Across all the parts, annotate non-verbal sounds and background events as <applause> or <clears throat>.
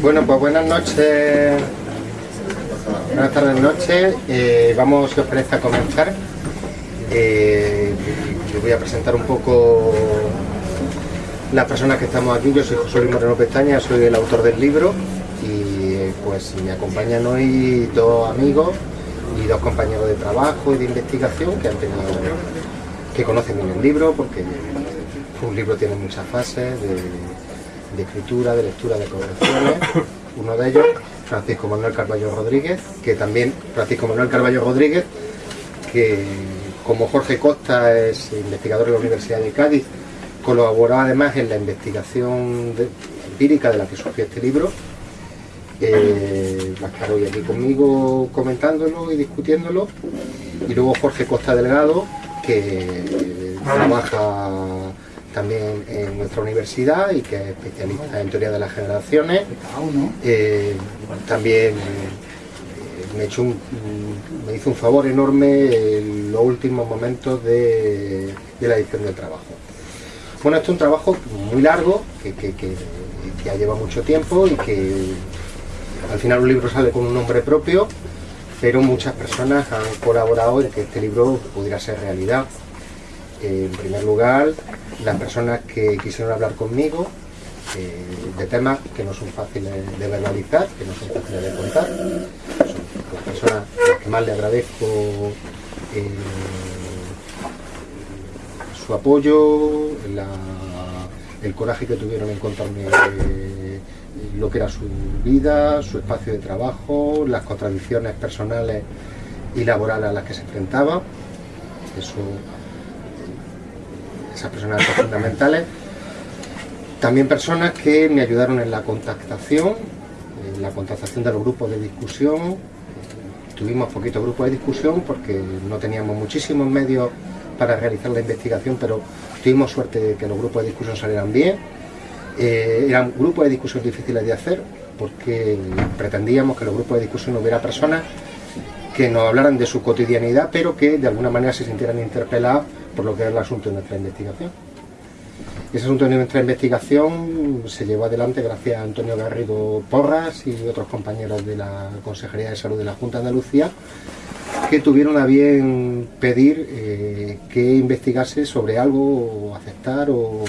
Bueno, pues buenas noches, buenas tardes, noches. Eh, vamos, si os parece, a comenzar. Eh, yo voy a presentar un poco las personas que estamos aquí. Yo soy José Luis Moreno Pestaña, soy el autor del libro y eh, pues me acompañan hoy dos amigos y dos compañeros de trabajo y de investigación que han tenido que conocen bien el libro porque un libro tiene muchas fases de, escritura, de lectura, de correcciones. <coughs> Uno de ellos, Francisco Manuel Carballo Rodríguez, que también Francisco Manuel Carballo Rodríguez, que como Jorge Costa es investigador de la Universidad de Cádiz, colaboró además en la investigación empírica de la que surgió este libro. Eh, va a estar hoy aquí conmigo comentándolo y discutiéndolo. Y luego Jorge Costa Delgado, que trabaja también en nuestra universidad y que es especialista en teoría de las generaciones. Eh, también eh, me, hizo un favor enorme en los últimos momentos de, la edición del trabajo. Bueno, esto es un trabajo muy largo, que, que ya lleva mucho tiempo y que al final un libro sale con un nombre propio, pero muchas personas han colaborado en que este libro pudiera ser realidad en primer lugar, las personas que quisieron hablar conmigo eh, de temas que no son fáciles de verbalizar, que no son fáciles de contar. Son las personas a las que más le agradezco eh, su apoyo, el coraje que tuvieron en contarme eh, lo que era su vida, su espacio de trabajo, las contradicciones personales y laborales a las que se enfrentaba. Eso esas personas fundamentales. También personas que me ayudaron en la contactación, en la contactación de los grupos de discusión. Tuvimos poquitos grupos de discusión porque no teníamos muchísimos medios para realizar la investigación, pero tuvimos suerte de que los grupos de discusión salieran bien. Eh, eran grupos de discusión difíciles de hacer porque pretendíamos que los grupos de discusión hubiera personas que nos hablaran de su cotidianidad, pero que de alguna manera se sintieran interpeladas por lo que era el asunto de nuestra investigación. Ese asunto de nuestra investigación se llevó adelante gracias a Antonio Garrido Porras y otros compañeros de la Consejería de Salud de la Junta de Andalucía que tuvieron a bien pedir eh, que investigase sobre algo o aceptar o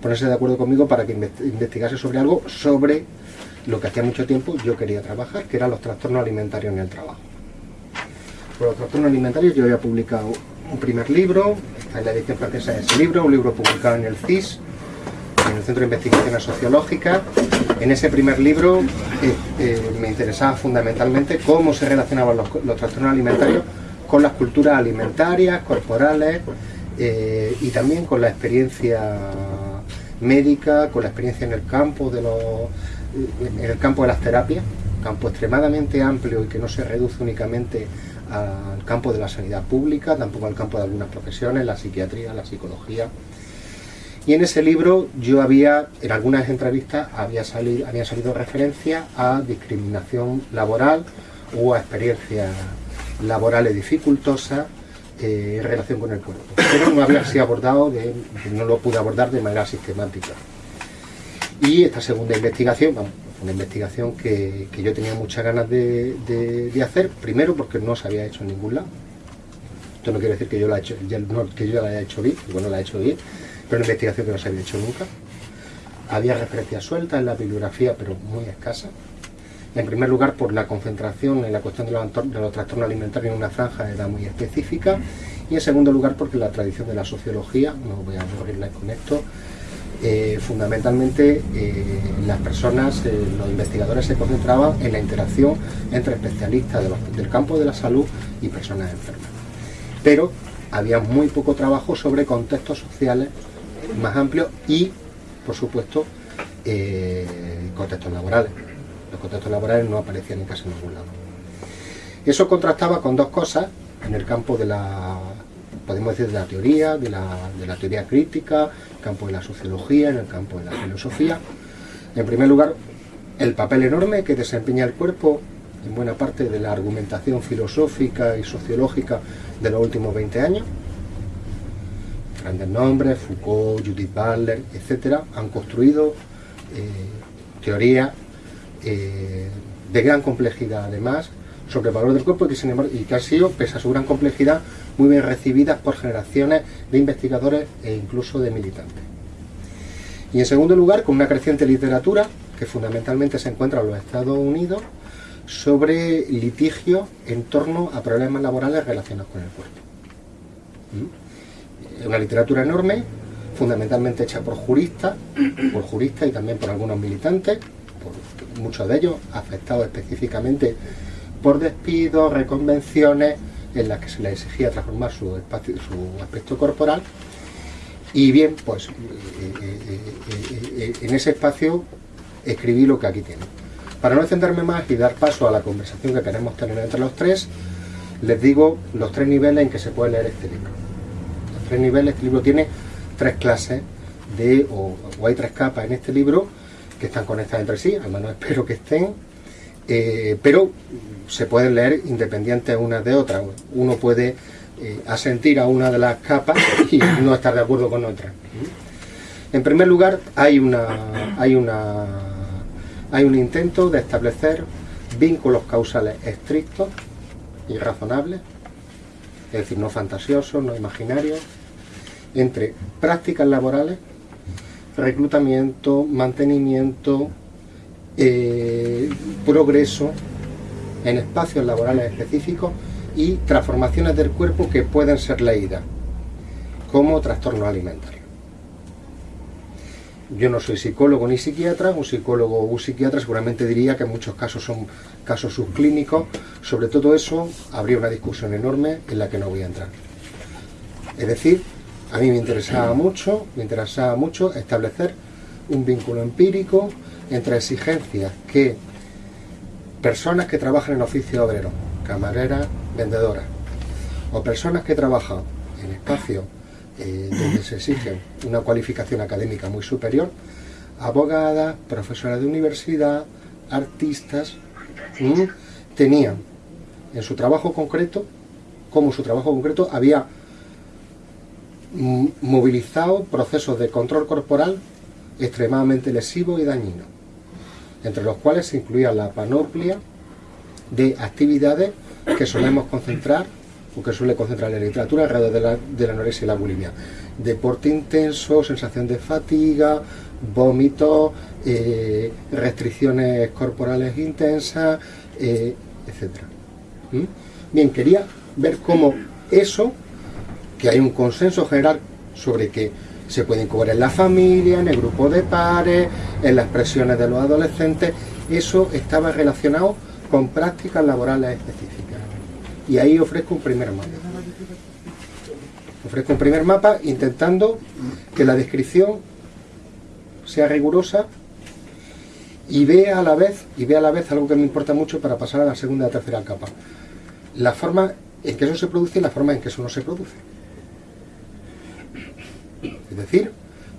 ponerse de acuerdo conmigo para que investigase sobre algo sobre lo que hacía mucho tiempo yo quería trabajar, que eran los trastornos alimentarios en el trabajo. Por los trastornos alimentarios yo había publicado un primer libro, en la edición francesa de ese libro, un libro publicado en el CIS, en el Centro de Investigaciones Sociológicas. En ese primer libro eh, eh, me interesaba fundamentalmente cómo se relacionaban los, trastornos alimentarios con las culturas alimentarias, corporales eh, y también con la experiencia médica, con la experiencia en el campo de los, en el campo de las terapias, campo extremadamente amplio y que no se reduce únicamente al campo de la sanidad pública, tampoco al campo de algunas profesiones, la psiquiatría, la psicología. Y en ese libro yo había, en algunas entrevistas, había salido, había salido referencia a discriminación laboral o a experiencias laborales dificultosas eh, en relación con el cuerpo. Pero no había sido abordado, de, no lo pude abordar de manera sistemática. Y esta segunda investigación, una investigación que, yo tenía muchas ganas de, hacer, primero porque no se había hecho en ningún lado. Esto no quiere decir que yo la, hecho, que yo la haya hecho bien, porque no la he hecho bien, pero una investigación que no se había hecho nunca. Había referencias sueltas en la bibliografía, pero muy escasas. En primer lugar, por la concentración en la cuestión de los, de los trastornos alimentarios en una franja de edad muy específica. Y en segundo lugar, porque la tradición de la sociología, no voy a aburrirles con esto, eh, fundamentalmente eh, las personas, eh, los investigadores se concentraban en la interacción entre especialistas del campo de la salud y personas enfermas. Pero había muy poco trabajo sobre contextos sociales más amplios y, por supuesto, contextos laborales. Los contextos laborales no aparecían en casi ningún lado. Eso contrastaba con dos cosas en el campo de la podemos decir de la teoría, de la, teoría crítica, el campo de la sociología, en el campo de la filosofía. En primer lugar, el papel enorme que desempeña el cuerpo en buena parte de la argumentación filosófica y sociológica de los últimos 20 años. Grandes nombres, Foucault, Judith Butler, etcétera, han construido eh, teorías eh, de gran complejidad además, sobre el valor del cuerpo y que, sin embargo, y que ha sido, pese a su gran complejidad, muy bien recibidas por generaciones de investigadores e incluso de militantes. Y en segundo lugar, con una creciente literatura que fundamentalmente se encuentra en los Estados Unidos sobre litigio en torno a problemas laborales relacionados con el cuerpo. ¿Mm? Una literatura enorme, fundamentalmente hecha por juristas, <coughs> por juristas y también por algunos militantes, por muchos de ellos afectados específicamente por despidos, reconvenciones, en las que se les exigía transformar su, espacio, su aspecto corporal. Y bien, pues eh, eh, eh, en ese espacio escribí lo que aquí tiene. Para no extenderme más y dar paso a la conversación que queremos tener entre los tres, les digo los tres niveles en que se puede leer este libro. Los tres niveles, este libro tiene tres clases de, o, hay tres capas en este libro que están conectadas entre sí, al menos espero que estén, pero se pueden leer independientes unas de otras. Uno puede eh, asentir a una de las capas y <coughs> no estar de acuerdo con otra. En primer lugar, hay, una, hay, una, hay un intento de establecer vínculos causales estrictos y razonables, es decir, no fantasiosos, no imaginarios, entre prácticas laborales, reclutamiento, mantenimiento, eh, progreso en espacios laborales específicos y transformaciones del cuerpo que pueden ser leídas como trastorno alimentario. Yo no soy psicólogo ni psiquiatra, un psicólogo o un psiquiatra seguramente diría que en muchos casos son casos subclínicos. Sobre todo eso habría una discusión enorme en la que no voy a entrar. Es decir, a mí me interesaba mucho, me interesaba mucho establecer un vínculo empírico entre exigencias que personas que trabajan en oficio obrero, camareras, vendedoras, o personas que trabajan en espacios eh, donde se exige una cualificación académica muy superior, abogadas, profesoras de universidad, artistas, tenían en su trabajo concreto, como su trabajo concreto, había movilizado procesos de control corporal extremadamente lesivos y dañinos entre los cuales se incluía la panoplia de actividades que solemos concentrar o que suele concentrar la literatura alrededor de la, de la anorexia y la bulimia. Deporte intenso, sensación de fatiga, vómito, eh, restricciones corporales intensas, eh, etc. ¿Mm? Bien, quería ver cómo eso, que hay un consenso general sobre que se pueden cubrir en la familia, en el grupo de pares, en las presiones de los adolescentes. Eso estaba relacionado con prácticas laborales específicas. Y ahí ofrezco un primer mapa. Ofrezco un primer mapa intentando que la descripción sea rigurosa y vea a la vez, y vea a la vez algo que me importa mucho para pasar a la segunda y tercera capa. La forma en que eso se produce y la forma en que eso no se produce. Es decir,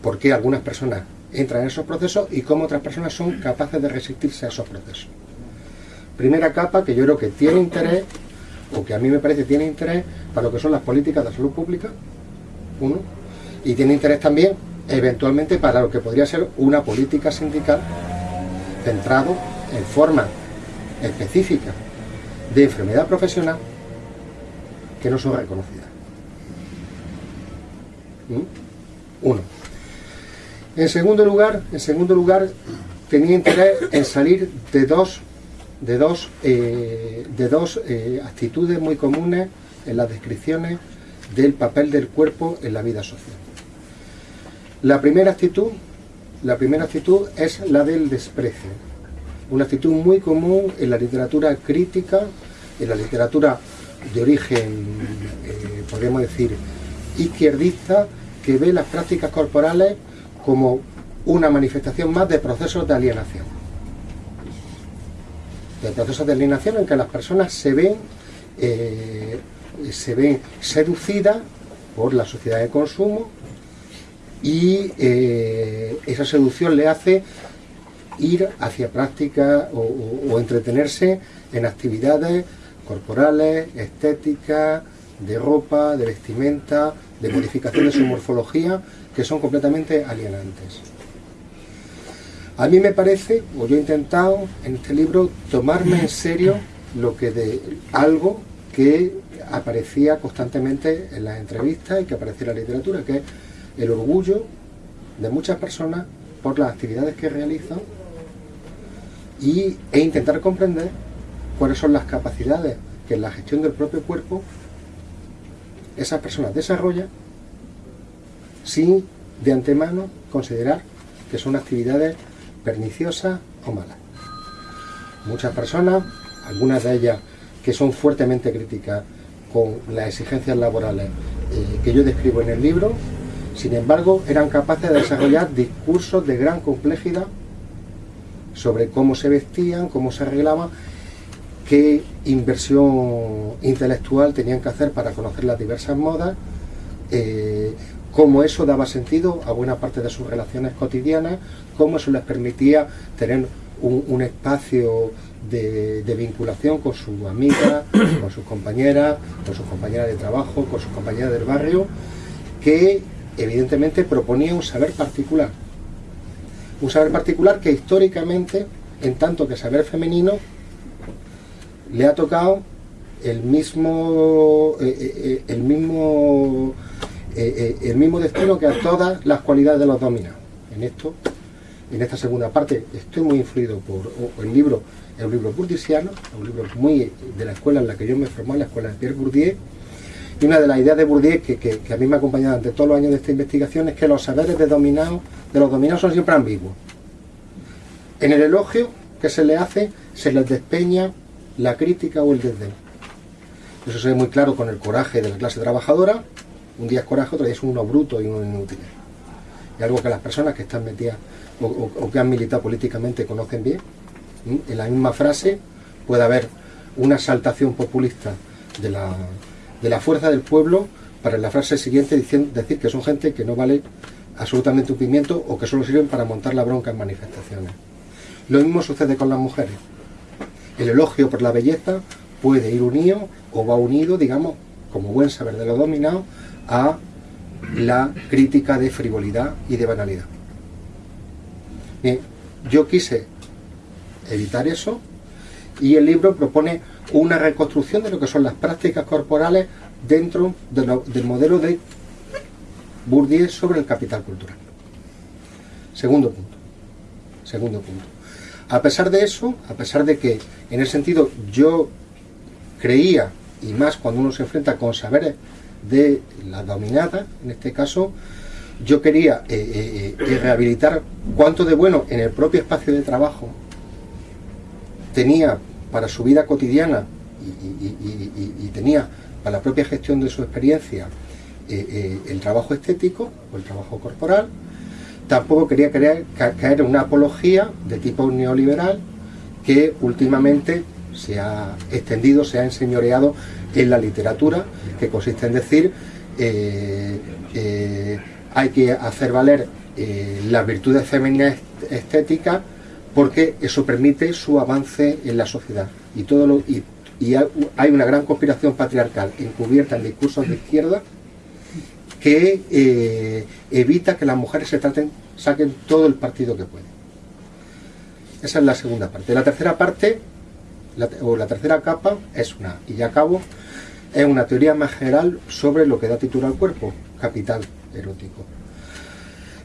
por qué algunas personas entran en esos procesos y cómo otras personas son capaces de resistirse a esos procesos. Primera capa que yo creo que tiene interés, o que a mí me parece tiene interés, para lo que son las políticas de salud pública, uno, y tiene interés también, eventualmente, para lo que podría ser una política sindical centrado en forma específica de enfermedad profesional que no son reconocidas. ¿Mm? Uno. En segundo lugar, en segundo lugar, tenía interés en salir de dos, de dos, eh, de dos eh, actitudes muy comunes en las descripciones del papel del cuerpo en la vida social. La primera actitud, la primera actitud es la del desprecio, una actitud muy común en la literatura crítica, en la literatura de origen, eh, podríamos decir, izquierdista, que ve las prácticas corporales como una manifestación más de procesos de alienación. De procesos de alienación en que las personas se ven, eh, se ven seducidas por la sociedad de consumo y eh, esa seducción le hace ir hacia prácticas o entretenerse en actividades corporales, estéticas, de ropa, de vestimenta, de modificación de su morfología, que son completamente alienantes. A mí me parece, o yo he intentado en este libro, tomarme en serio lo que de algo que aparecía constantemente en las entrevistas y que aparecía en la literatura, que es el orgullo de muchas personas por las actividades que realizan y, e intentar comprender cuáles son las capacidades que en la gestión del propio cuerpo esas personas desarrollan sin de antemano considerar que son actividades perniciosas o malas. Muchas personas, algunas de ellas que son fuertemente críticas con las exigencias laborales eh, que yo describo en el libro, sin embargo, eran capaces de desarrollar discursos de gran complejidad sobre cómo se vestían, cómo se arreglaban, qué inversión intelectual tenían que hacer para conocer las diversas modas, eh, cómo eso daba sentido a buena parte de sus relaciones cotidianas, cómo eso les permitía tener un, espacio de, vinculación con sus amigas, <coughs> con sus compañeras, con sus compañeras de trabajo, con sus compañeras del barrio, que evidentemente proponía un saber particular. Un saber particular que históricamente, en tanto que saber femenino, le ha tocado el mismo, eh, eh, eh, el mismo, el mismo destino que a todas las cualidades de los dominados. En esto, en esta segunda parte, estoy muy influido por el libro, el libro burdisiano, un libro muy de la escuela en la que yo me formé, la escuela de Pierre Bourdieu, y una de las ideas de Bourdieu que, a mí me ha acompañado durante todos los años de esta investigación es que los saberes de, dominado, de los dominados son siempre ambiguos. En el elogio que se le hace, se les despeña la crítica o el desdén. Eso se ve muy claro con el coraje de la clase trabajadora. Un día es coraje, otro día es uno bruto y uno inútil. Y algo que las personas que están metidas o, que han militado políticamente conocen bien. En la misma frase puede haber una exaltación populista de la, de la fuerza del pueblo para en la frase siguiente decir que son gente que no vale absolutamente un pimiento o que solo sirven para montar la bronca en manifestaciones. Lo mismo sucede con las mujeres. El elogio por la belleza puede ir unido o va unido, digamos, como buen saber de lo dominado, a la crítica de frivolidad y de banalidad. Bien, yo quise evitar eso y el libro propone una reconstrucción de lo que son las prácticas corporales dentro del modelo de Bourdieu sobre el capital cultural. Segundo punto. Segundo punto. A pesar de eso, a pesar de que en ese sentido yo creía, y más cuando uno se enfrenta con saberes de la dominada, en este caso, yo quería eh, eh, eh, rehabilitar cuánto de bueno en el propio espacio de trabajo tenía para su vida cotidiana y, tenía para la propia gestión de su experiencia el trabajo estético o el trabajo corporal, tampoco quería caer, caer en una apología de tipo neoliberal que últimamente se ha extendido, se ha enseñoreado en la literatura, que consiste en decir eh, hay que hacer valer las virtudes femeninas estéticas porque eso permite su avance en la sociedad. Y, hay una gran conspiración patriarcal encubierta en discursos de izquierda que eh, evita que las mujeres se traten, saquen todo el partido que pueden. Esa es la segunda parte. La tercera parte, o la tercera capa, es una, y ya acabo, es una teoría más general sobre lo que da título al cuerpo, capital erótico.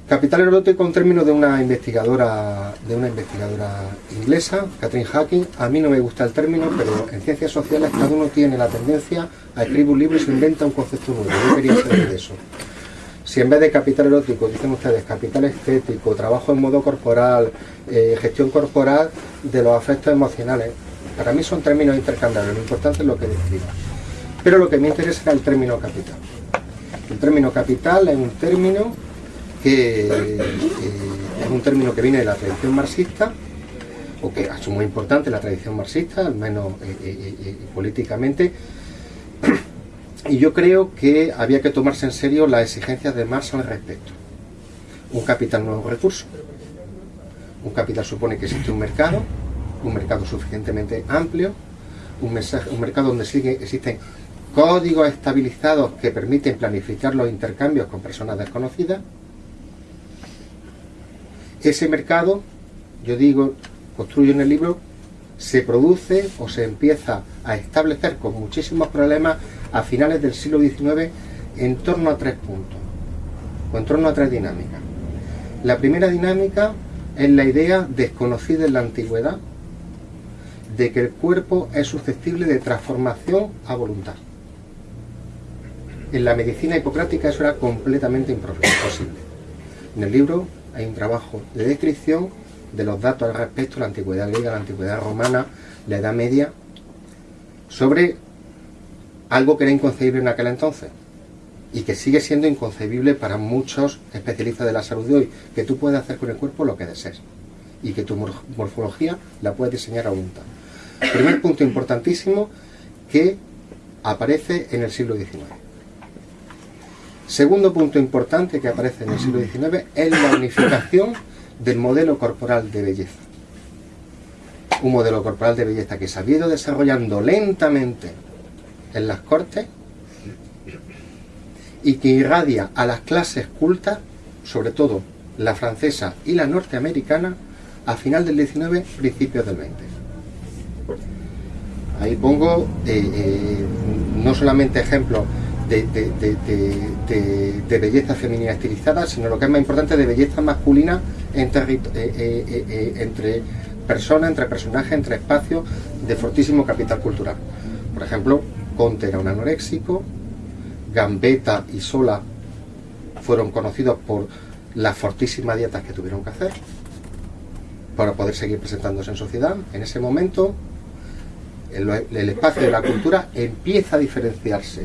Capital erótico, un término de una investigadora de una investigadora inglesa, Catherine Hacking. A mí no me gusta el término, pero en ciencias sociales cada uno tiene la tendencia a escribir un libro y se inventa un concepto nuevo. Yo quería saber de eso. Si en vez de capital erótico, dicen ustedes, capital estético, trabajo en modo corporal, eh, gestión corporal de los afectos emocionales, para mí son términos intercambiables, lo importante es lo que describa. Pero lo que me interesa es el término capital. El término capital es un término que eh, es un término que viene de la tradición marxista, o que es muy importante la tradición marxista, al menos eh, eh, políticamente, y yo creo que había que tomarse en serio las exigencias de Marx al respecto. Un capital no es un recurso. Un capital supone que existe un mercado, un mercado suficientemente amplio, un, un mercado donde existen códigos estabilizados que permiten planificar los intercambios con personas desconocidas, ese mercado yo digo, construyo en el libro, se produce o se empieza a establecer con muchísimos problemas a finales del siglo XIX en torno a tres puntos, o en torno a tres dinámicas. La primera dinámica es la idea desconocida en la antigüedad de que el cuerpo es susceptible de transformación a voluntad. En la medicina hipocrática eso era completamente imposible. En el libro hay un trabajo de descripción de los datos al respecto, la antigüedad griega, la antigüedad romana, la Edad Media, sobre algo que era inconcebible en aquel entonces y que sigue siendo inconcebible para muchos especialistas de la salud de hoy, que tú puedes hacer con el cuerpo lo que desees y que tu morfología la puedes diseñar a voluntad. Primer punto importantísimo que aparece en el siglo XIX. Segundo punto importante que aparece en el siglo XIX es la unificación del modelo corporal de belleza. Un modelo corporal de belleza que se ha ido desarrollando lentamente en las cortes y que irradia a las clases cultas, sobre todo la francesa y la norteamericana, a final del 19, principios del 20. Ahí pongo eh, eh, no solamente ejemplos de, belleza femenina estilizada, sino lo que es más importante, de belleza masculina entre, eh, entre personas, entre personajes, entre espacios de fortísimo capital cultural. Por ejemplo, Conte era un anoréxico, Gambetta y Sola fueron conocidos por las fortísimas dietas que tuvieron que hacer para poder seguir presentándose en sociedad. En ese momento, el, espacio de la cultura empieza a diferenciarse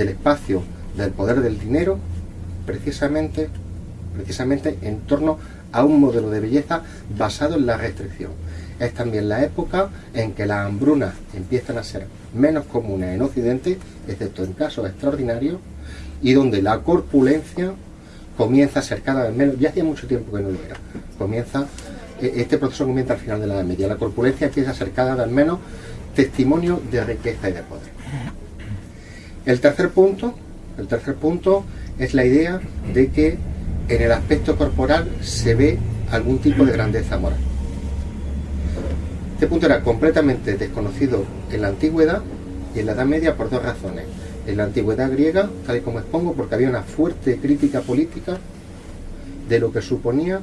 del espacio del poder del dinero precisamente, precisamente en torno a un modelo de belleza basado en la restricción. Es también la época en que las hambrunas empiezan a ser menos comunes en Occidente, excepto en casos extraordinarios, y donde la corpulencia comienza a ser cada vez menos, ya hacía mucho tiempo que no lo era, comienza, e, este proceso comienza al final de la Edad Media, la corpulencia empieza a ser cada vez menos testimonio de riqueza y de poder. El tercer punto, el tercer punto es la idea de que en el aspecto corporal se ve algún tipo de grandeza moral. Este punto era completamente desconocido en la antigüedad y en la Edad Media por dos razones. En la antigüedad griega, tal y como expongo, porque había una fuerte crítica política de lo que suponía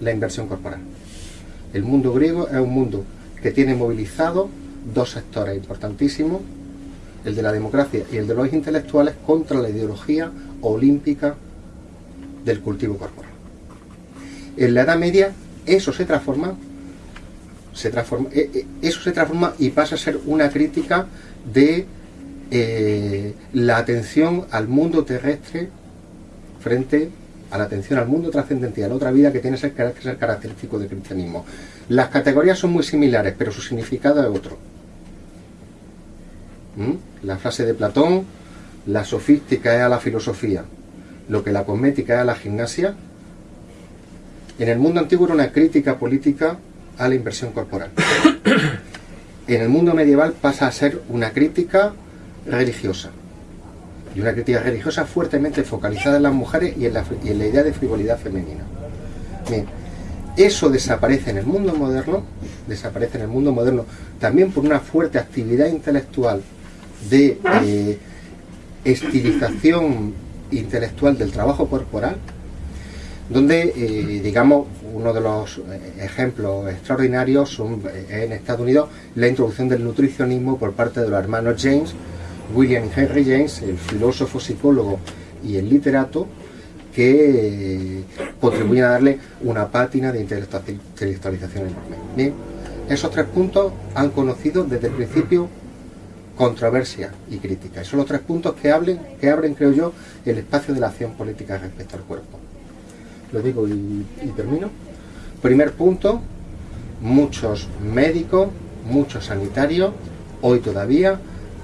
la inversión corporal. El mundo griego es un mundo que tiene movilizado dos sectores importantísimos, el de la democracia y el de los intelectuales, contra la ideología olímpica del cultivo corporal. En la Edad Media eso se transforma se transforma, eh, eh, eso se transforma y pasa a ser una crítica de eh, la atención al mundo terrestre frente a la atención al mundo a la otra vida que tiene que ser característico del cristianismo. Las categorías son muy similares, pero su significado es otro. ¿Mm? La frase de Platón, la sofística es a la filosofía, lo que la cosmética es a la gimnasia. En el mundo antiguo era una crítica política a la inversión corporal. <coughs> En el mundo medieval pasa a ser una crítica religiosa. Y una crítica religiosa fuertemente focalizada en las mujeres y en la, idea de frivolidad femenina. Bien, eso desaparece en el mundo moderno, desaparece en el mundo moderno también por una fuerte actividad intelectual de eh, estilización intelectual del trabajo corporal, donde, eh, digamos, uno de los eh, ejemplos extraordinarios son eh, en Estados Unidos la introducción del nutricionismo por parte de los hermanos James, William Henry James, el filósofo, psicólogo y el literato, que contribuyen a darle una pátina de intelectualización enorme. Bien, esos tres puntos han conocido desde el principio controversia y crítica. Esos son los tres puntos que, hablen, que abren, creo yo, el espacio de la acción política respecto al cuerpo lo digo y, termino. Primer punto, muchos médicos, muchos sanitarios, hoy todavía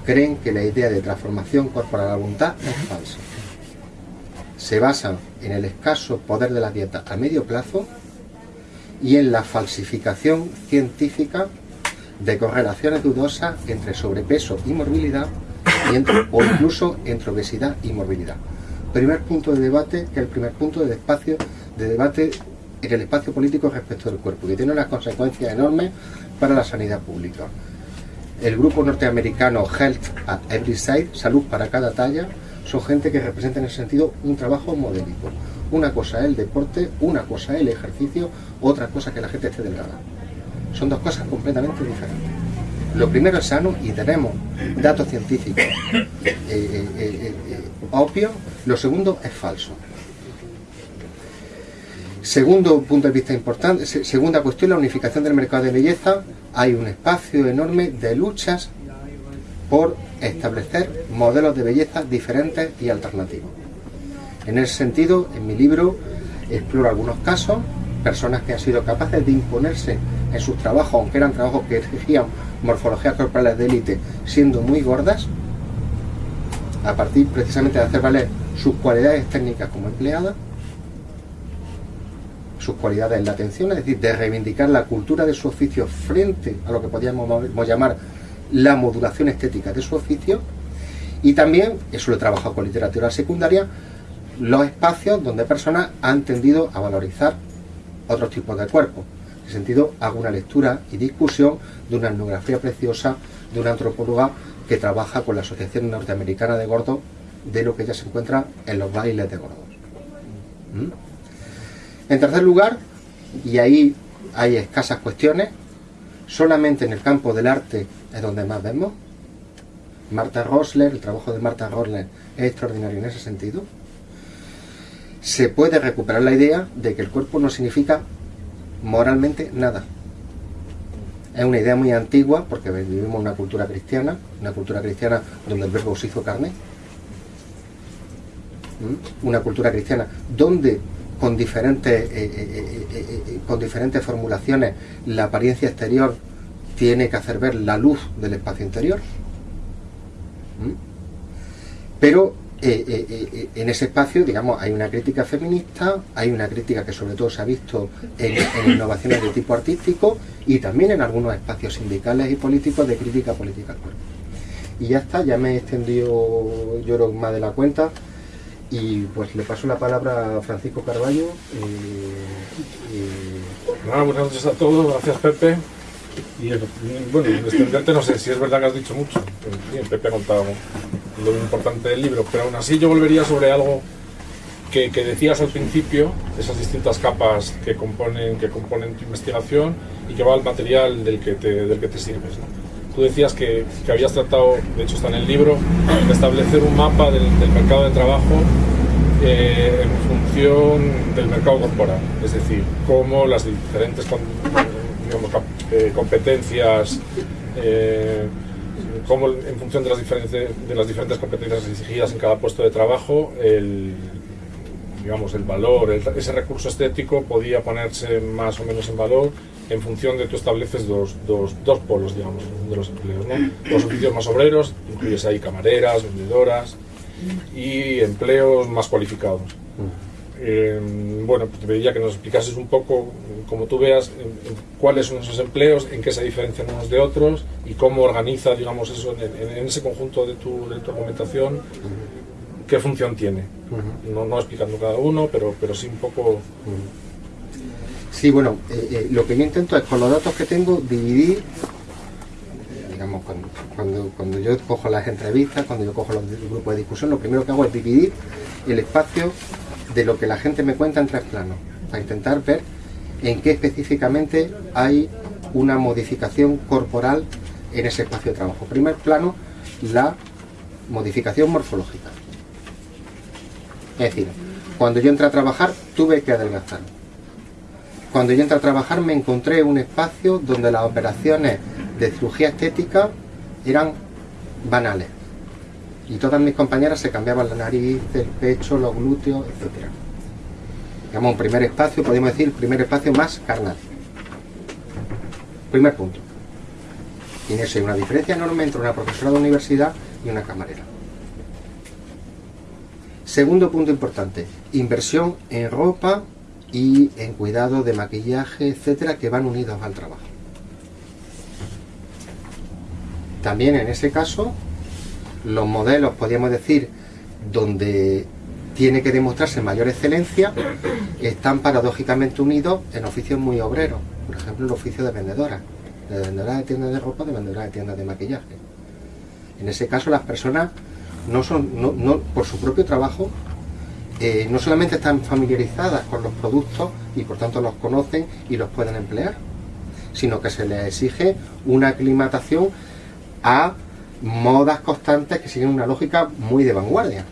creen que la idea de transformación corporal a la voluntad es falsa. Se basan en el escaso poder de la dieta a medio plazo y en la falsificación científica de correlaciones dudosas entre sobrepeso y morbilidad o incluso entre obesidad y morbilidad. Primer punto de debate, que es el primer punto de espacio de debate en el espacio político respecto del cuerpo, que tiene unas consecuencias enormes para la sanidad pública. El grupo norteamericano Health at Every Side, Salud para cada talla, son gente que representa en ese sentido un trabajo modélico. Una cosa es el deporte, una cosa es el ejercicio, otra cosa que la gente esté delgada. Son dos cosas completamente diferentes. Lo primero es sano y tenemos datos científicos eh, eh, eh, obvios. Lo segundo es falso. Segundo punto de vista importante, segunda cuestión, la unificación del mercado de belleza. Hay un espacio enorme de luchas por establecer modelos de belleza diferentes y alternativos. En ese sentido, en mi libro exploro algunos casos, personas que han sido capaces de imponerse en sus trabajos, aunque eran trabajos que exigían morfologías corporales de élite, siendo muy gordas, a partir precisamente de hacer valer sus cualidades técnicas como empleadas, sus cualidades en la atención, es decir, de reivindicar la cultura de su oficio frente a lo que podríamos llamar la modulación estética de su oficio, y también, eso lo he trabajado con literatura secundaria, los espacios donde personas han tendido a valorizar otros tipos de cuerpos. Sentido, hago una lectura y discusión de una etnografía preciosa de una antropóloga que trabaja con la Asociación Norteamericana de Gordos de lo que ya se encuentra en los bailes de gordos. ¿Mm? En tercer lugar, y ahí hay escasas cuestiones, solamente en el campo del arte es donde más vemos. Marta Rosler, el trabajo de Marta Rosler es extraordinario en ese sentido. Se puede recuperar la idea de que el cuerpo no significa moralmente nada. Es una idea muy antigua porque vivimos una cultura cristiana, una cultura cristiana donde el verbo se hizo carne. ¿Mm? Una cultura cristiana donde con diferentes, eh, eh, eh, con diferentes formulaciones la apariencia exterior tiene que hacer ver la luz del espacio interior. ¿Mm? Pero eh, eh, eh, en ese espacio, digamos, hay una crítica feminista, hay una crítica que sobre todo se ha visto en, innovaciones de tipo artístico y también en algunos espacios sindicales y políticos de crítica política al cuerpo. Y ya está, ya me he extendido yo creo más de la cuenta y pues le paso la palabra a Francisco Carballo. buenas noches a todos, gracias Pepe. Y bueno, extenderte no sé si es verdad que has dicho mucho. Bien, Pepe ha lo importante del libro, pero aún así yo volvería sobre algo que, decías al principio, esas distintas capas que componen, que componen tu investigación y que va al material del que te, del que te sirves. Tú decías que, que, habías tratado, de hecho está en el libro, de establecer un mapa del, mercado de trabajo eh, en función del mercado corporal, es decir, cómo las diferentes eh, competencias, eh, cómo en función de las, diferentes, de las diferentes competencias exigidas en cada puesto de trabajo, el, digamos, el valor, ese recurso estético podía ponerse más o menos en valor en función de tú estableces dos, dos, dos polos, digamos, de los empleos. ¿no? Los oficios más obreros, incluyes ahí camareras, vendedoras y empleos más cualificados. Eh, bueno, pues te pediría que nos explicases un poco, como tú veas, cuáles son esos empleos, en qué se diferencian unos de otros y cómo organiza, digamos, eso en, ese conjunto de tu, de tu, argumentación, qué función tiene. no, no, explicando cada uno, pero, pero sí un poco... Sí, bueno, eh, eh, lo que yo intento es con los datos que tengo dividir, digamos, cuando, cuando, yo cojo las entrevistas, cuando yo cojo los grupos de discusión, lo primero que hago es dividir el espacio de lo que la gente me cuenta en tres planos, para intentar ver en qué específicamente hay una modificación corporal en ese espacio de trabajo. Primer plano, la modificación morfológica. Es decir, cuando yo entré a trabajar tuve que adelgazar. Cuando yo entré a trabajar me encontré un espacio donde las operaciones de cirugía estética eran banales y todas mis compañeras se cambiaban la nariz, el pecho, los glúteos, etc. Digamos, un primer espacio, podemos decir, primer espacio más carnal. Primer punto. Y en eso hay una diferencia enorme entre una profesora de universidad y una camarera. Segundo punto importante, inversión en ropa y en cuidado de maquillaje, etcétera, que van unidos al trabajo. También en ese caso los modelos, podríamos decir, donde tiene que demostrarse mayor excelencia, están paradójicamente unidos en oficios muy obreros. Por ejemplo, el oficio de vendedora, de vendedora de tiendas de ropa, de vendedora de tiendas de maquillaje. En ese caso, las personas no son, no, por su propio trabajo, eh, no solamente están familiarizadas con los productos y por tanto los conocen y los pueden emplear, sino que se les exige una aclimatación a modas constantes que siguen una lógica muy de vanguardia.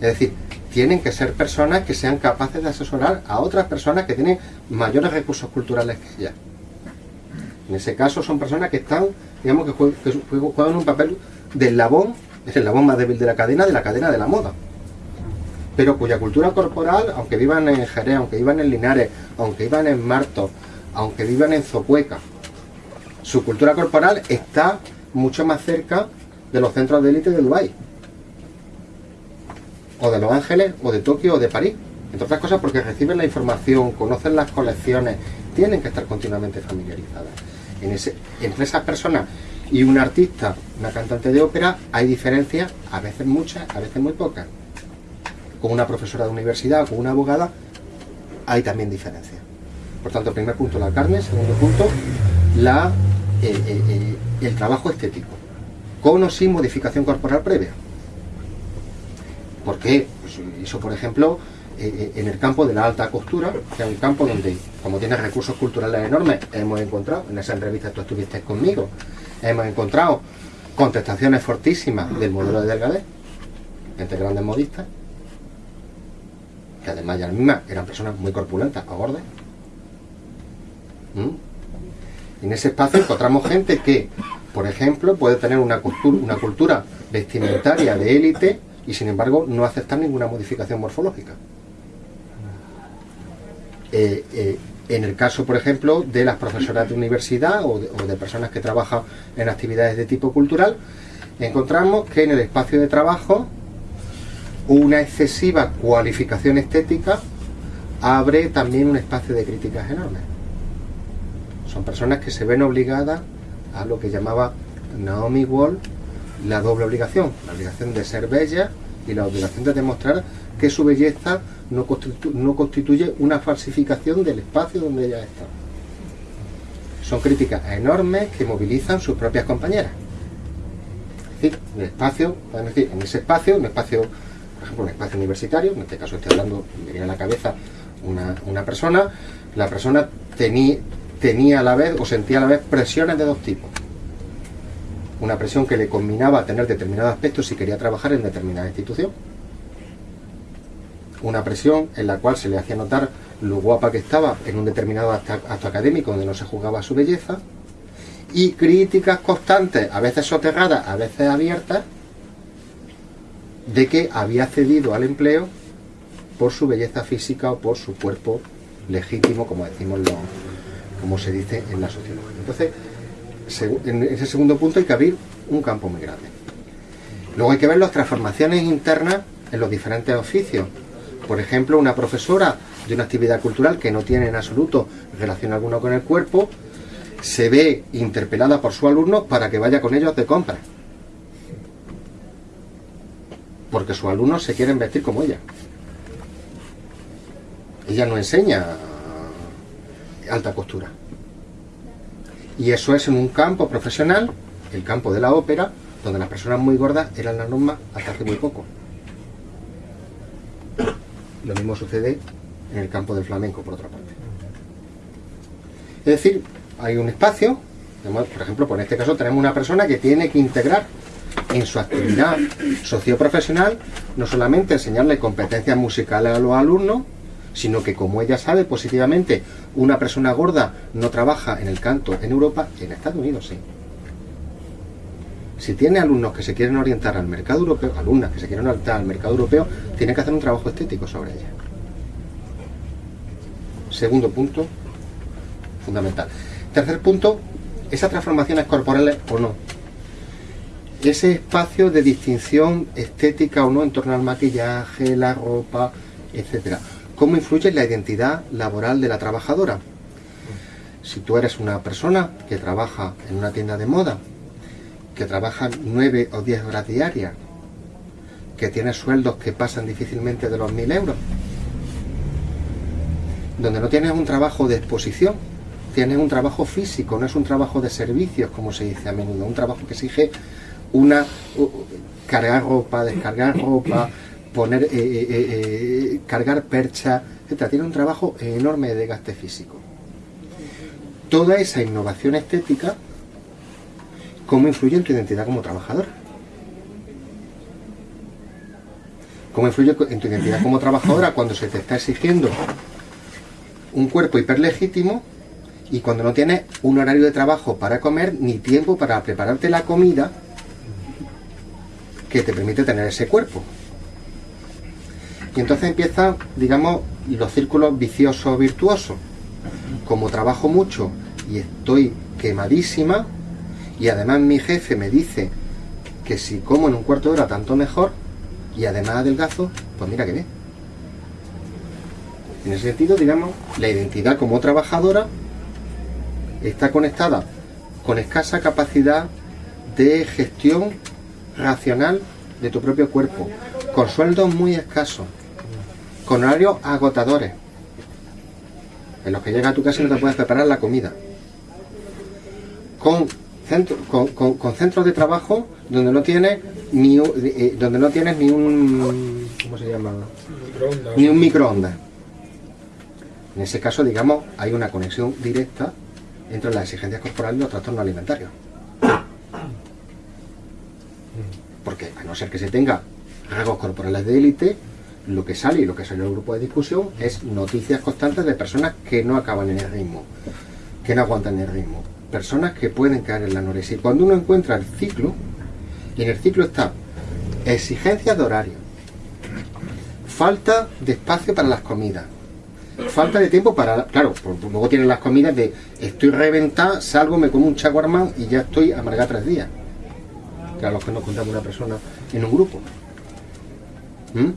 Es decir, tienen que ser personas que sean capaces de asesorar a otras personas que tienen mayores recursos culturales que ellas. En ese caso son personas que están, digamos, que juegan, un papel de eslabón, es el eslabón más débil de la cadena, de la cadena de la moda. Pero cuya cultura corporal, aunque vivan en Jerez, aunque vivan en Linares, aunque vivan en Marto, aunque vivan en Zocueca, su cultura corporal está mucho más cerca de los centros de élite de Dubái. O de Los Ángeles, o de Tokio, o de París. Entre otras cosas porque reciben la información, conocen las colecciones, tienen que estar continuamente familiarizadas. En entre esas personas y un artista, una cantante de ópera, hay diferencias, a veces muchas, a veces muy pocas. Con una profesora de universidad con una abogada, hay también diferencias. Por tanto, primer punto, la carne. Segundo punto, la, eh, eh, eh, el trabajo estético. Con o sin modificación corporal previa. ¿Por qué? Pues eso, por ejemplo, en el campo de la alta costura, que es un campo donde, como tiene recursos culturales enormes, hemos encontrado, en esa entrevista tú estuviste conmigo, hemos encontrado contestaciones fortísimas del modelo de Delgadez, entre grandes modistas, que además ya mismas eran personas muy corpulentas o gordas. ¿Mm? En ese espacio encontramos gente que, por ejemplo, puede tener una, cultura, vestimentaria de élite y sin embargo no aceptar ninguna modificación morfológica. Eh, eh, en el caso, por ejemplo, de las profesoras de universidad o de, personas que trabajan en actividades de tipo cultural, encontramos que en el espacio de trabajo una excesiva cualificación estética abre también un espacio de críticas enormes. Son personas que se ven obligadas a lo que llamaba Naomi Wall la doble obligación, la obligación de ser bella y la obligación de demostrar que su belleza no, constituye una falsificación del espacio donde ella está. Son críticas enormes que movilizan sus propias compañeras. Es decir, un espacio, en ese espacio, un espacio, por ejemplo, un espacio universitario, en este caso estoy hablando, me viene a la cabeza una, persona, la persona tenía, tenía a la vez o sentía a la vez presiones de dos tipos. Una presión que le combinaba a tener determinados aspectos si quería trabajar en determinada institución una presión en la cual se le hacía notar lo guapa que estaba en un determinado acto académico donde no se juzgaba su belleza, y críticas constantes, a veces soterradas, a veces abiertas, de que había cedido al empleo por su belleza física o por su cuerpo legítimo, como decimos lo, como se dice en la sociología. Entonces, en ese segundo punto hay que abrir un campo muy grande. Luego hay que ver las transformaciones internas en los diferentes oficios. Por ejemplo, una profesora de una actividad cultural que no tiene en absoluto relación alguna con el cuerpo, se ve interpelada por su alumno para que vaya con ellos de compra. Porque sus alumnos se quieren vestir como ella. Ella no enseña alta costura. Y eso es en un campo profesional, el campo de la ópera, donde las personas muy gordas eran la norma hasta hace muy poco. Lo mismo sucede en el campo del flamenco, por otra parte. Es decir, hay un espacio, por ejemplo, por este caso tenemos una persona que tiene que integrar en su actividad socioprofesional no solamente enseñarle competencias musicales a los alumnos, sino que como ella sabe positivamente, una persona gorda no trabaja en el canto en Europa, en Estados Unidos sí. Si tiene alumnos que se quieren orientar al mercado europeo, alumnas que se quieren orientar al mercado europeo, tiene que hacer un trabajo estético sobre ella. Segundo punto, fundamental. Tercer punto, esas transformaciones corporales o no. Ese espacio de distinción estética o no en torno al maquillaje, la ropa, etcétera. ¿Cómo influye la identidad laboral de la trabajadora? Si tú eres una persona que trabaja en una tienda de moda que trabajan nueve o diez horas diarias, que tienes sueldos que pasan difícilmente de los 1.000 euros, donde no tienes un trabajo de exposición, tienes un trabajo físico, no es un trabajo de servicios, como se dice a menudo, un trabajo que exige una cargar ropa, descargar ropa, poner, eh, eh, eh, cargar percha, etc. Tiene un trabajo enorme de gaste físico. Toda esa innovación estética, ¿cómo influye en tu identidad como trabajador? ¿Cómo influye en tu identidad como trabajadora cuando se te está exigiendo un cuerpo hiperlegítimo y cuando no tienes un horario de trabajo para comer ni tiempo para prepararte la comida que te permite tener ese cuerpo? Y entonces empiezan, digamos, los círculos viciosos virtuosos. Como trabajo mucho y estoy quemadísima, y además mi jefe me dice que si como en un cuarto de hora tanto mejor, y además adelgazo, pues mira que bien. En ese sentido, digamos, la identidad como trabajadora está conectada con escasa capacidad de gestión racional de tu propio cuerpo, con sueldos muy escasos, con horarios agotadores, en los que llegas a tu casa y no te puedes preparar la comida, con, con, centros de trabajo donde no tienes ni eh, donde no tienes ni un ¿cómo se llama? ni un microondas. En ese caso, digamos, hay una conexión directa entre las exigencias corporales y los trastornos alimentarios. Porque a no ser que se tenga rasgos corporales de élite, lo que sale y lo que sale en el grupo de discusión es noticias constantes de personas que no acaban en el ritmo, que no aguantan el ritmo, personas que pueden caer en la anorexia. Y cuando uno encuentra el ciclo, y en el ciclo está exigencias de horario, falta de espacio para las comidas, falta de tiempo para... Claro, luego tienen las comidas de estoy reventada, salgo, me como un chaguarmán y ya estoy amargada tres días. Que a los que nos contamos una persona en un grupo. ¿Mm?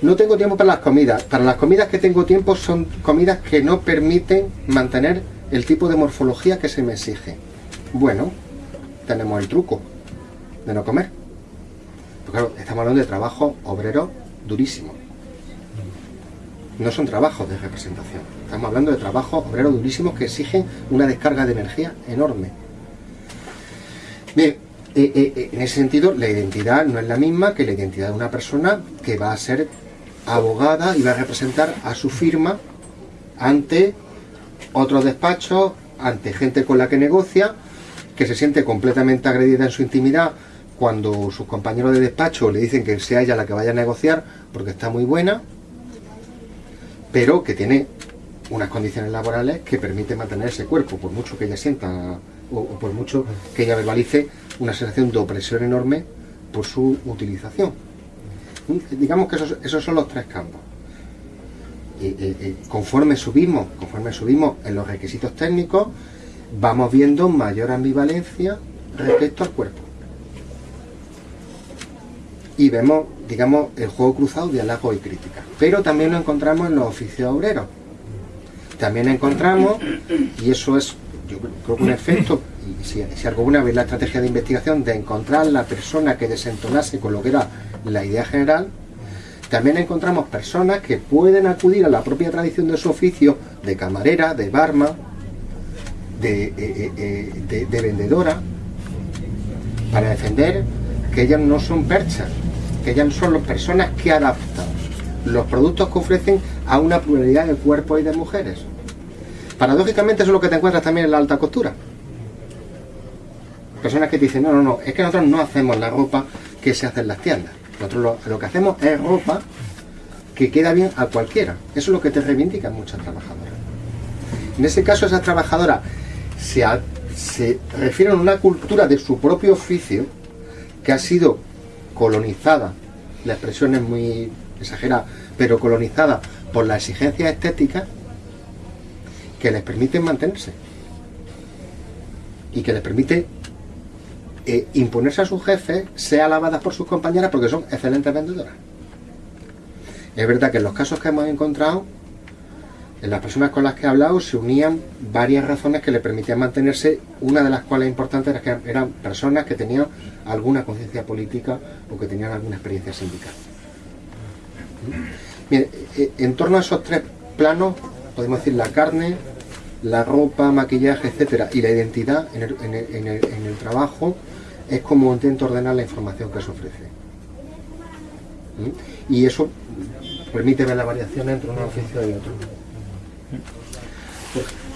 No tengo tiempo para las comidas. Para las comidas que tengo tiempo son comidas que no permiten mantener el tipo de morfología que se me exige. Bueno, tenemos el truco de no comer. Claro, estamos hablando de trabajo obrero durísimo. No son trabajos de representación. Estamos hablando de trabajos obreros durísimos que exigen una descarga de energía enorme. Bien, eh, eh, eh, en ese sentido, la identidad no es la misma que la identidad de una persona que va a ser abogada y va a representar a su firma ante otros despachos, ante gente con la que negocia, que se siente completamente agredida en su intimidad cuando sus compañeros de despacho le dicen que sea ella la que vaya a negociar porque está muy buena, pero que tiene unas condiciones laborales que permiten mantener ese cuerpo, por mucho que ella sienta o, por mucho que ella verbalice una sensación de opresión enorme por su utilización. Digamos que esos, son los tres campos. Y, conforme subimos, conforme subimos en los requisitos técnicos, vamos viendo mayor ambivalencia respecto al cuerpo. Y vemos, digamos, el juego cruzado de halago y crítica. Pero también lo encontramos en los oficios obreros. También encontramos, y eso es, yo creo que un efecto, y si, si alguna vez la estrategia de investigación de encontrar la persona que desentonase con lo que era la idea general, también encontramos personas que pueden acudir a la propia tradición de su oficio, de camarera, de barma, de, eh, eh, eh, de, vendedora, para defender que ellas no son perchas, que ellas son las personas que adaptan los productos que ofrecen a una pluralidad de cuerpos y de mujeres. Paradójicamente eso es lo que te encuentras también en la alta costura. Personas que te dicen, no, no, no, es que nosotros no hacemos la ropa que se hace en las tiendas. Nosotros lo, que hacemos es ropa que queda bien a cualquiera. Eso es lo que te reivindican muchas trabajadoras. En ese caso, esas trabajadoras se, se refieren a una cultura de su propio oficio que ha sido colonizada, la expresión es muy exagerada, pero colonizada por las exigencias estéticas que les permiten mantenerse y que les permite eh, imponerse a sus jefes, sea alabadas por sus compañeras porque son excelentes vendedoras. Es verdad que en los casos que hemos encontrado, En las personas con las que he hablado se unían varias razones que le permitían mantenerse, una de las cuales importantes era que eran personas que tenían alguna conciencia política o que tenían alguna experiencia sindical. Eh, en torno a esos tres planos, podemos decir la carne, la ropa, maquillaje, etcétera, y la identidad en el, trabajo, es como intento ordenar la información que se ofrece. ¿Mm? Y eso permite ver la variación entre un oficio y otro.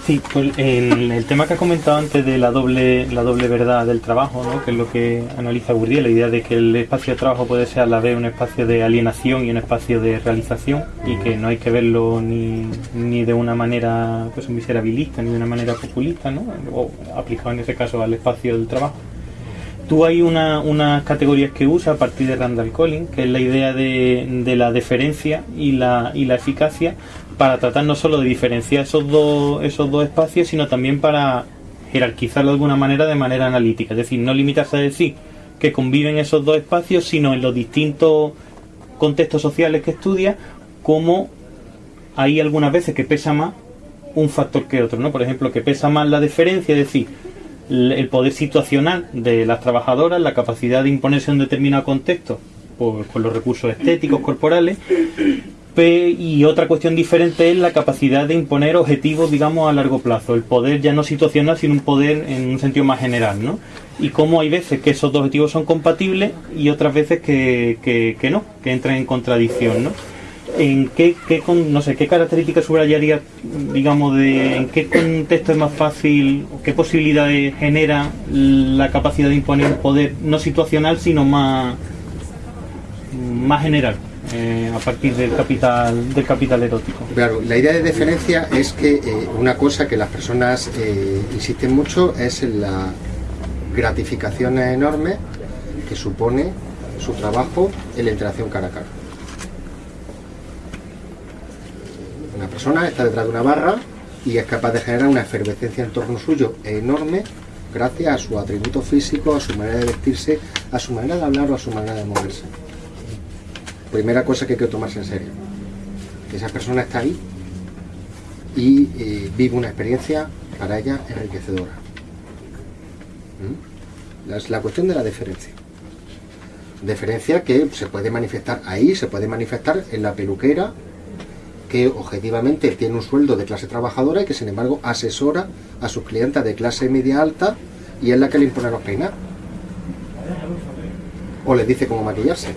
Sí, pues el, tema que ha comentado antes de la doble, la doble verdad del trabajo, ¿no? que es lo que analiza Bourdieu, la idea de que el espacio de trabajo puede ser a la vez un espacio de alienación y un espacio de realización y que no hay que verlo ni, ni de una manera pues, miserabilista ni de una manera populista, ¿no? o aplicado en ese caso al espacio del trabajo. Tú hay unas una categorías que usa a partir de Randall Collins, que es la idea de, de la deferencia y la, y la eficacia para tratar no solo de diferenciar esos dos, esos dos espacios, sino también para jerarquizarlo de alguna manera de manera analítica. Es decir, no limitarse a decir que conviven esos dos espacios, sino en los distintos contextos sociales que estudia, como hay algunas veces que pesa más un factor que otro, ¿no? Por ejemplo, que pesa más la diferencia, es decir, el poder situacional de las trabajadoras, la capacidad de imponerse en un determinado contexto por, con los recursos estéticos, <clears throat> corporales, y otra cuestión diferente es la capacidad de imponer objetivos, digamos, a largo plazo. El poder ya no situacional, sino un poder en un sentido más general, ¿no? Y cómo hay veces que esos dos objetivos son compatibles y otras veces que, que, no, que entran en contradicción, ¿no? ¿En qué, qué no sé, qué características subrayaría, digamos, de en qué contexto es más fácil, qué posibilidades genera la capacidad de imponer un poder no situacional, sino más, más general? Eh, a partir del capital del capital erótico. Claro, la idea de deferencia es que eh, una cosa que las personas eh, insisten mucho es la gratificación enorme que supone su trabajo en la interacción cara a cara. Una persona está detrás de una barra y es capaz de generar una efervescencia en torno suyo enorme gracias a su atributo físico, a su manera de vestirse, a su manera de hablar o a su manera de moverse primera cosa que hay que tomarse en serio. Esa persona está ahí y eh, vive una experiencia para ella enriquecedora. ¿Mm? Es la cuestión de la deferencia. Deferencia que se puede manifestar ahí, se puede manifestar en la peluquera, que objetivamente tiene un sueldo de clase trabajadora y que sin embargo asesora a sus clientes de clase media alta y es la que le impone los peinar. O les dice cómo maquillarse.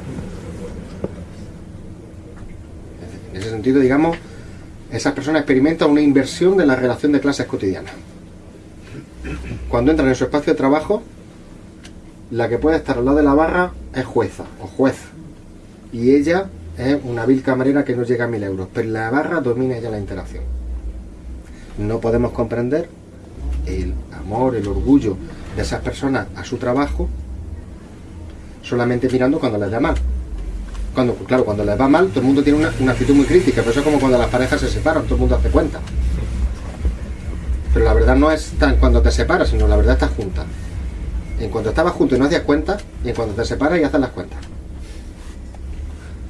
En ese sentido, digamos, esas personas experimentan una inversión de la relación de clases cotidiana. Cuando entran en su espacio de trabajo, la que puede estar al lado de la barra es jueza o juez. Y ella es una vil camarera que no llega a mil euros, pero la barra domina ya la interacción. No podemos comprender el amor, el orgullo de esas personas a su trabajo solamente mirando cuando les da mal cuando, claro, cuando les va mal, todo el mundo tiene una, actitud muy crítica, pero eso es como cuando las parejas se separan, todo el mundo hace cuenta. Pero la verdad no es tan cuando te separas, sino la verdad está junta. En cuanto estabas junto y no hacías cuenta, y en cuanto te separas y haces las cuentas.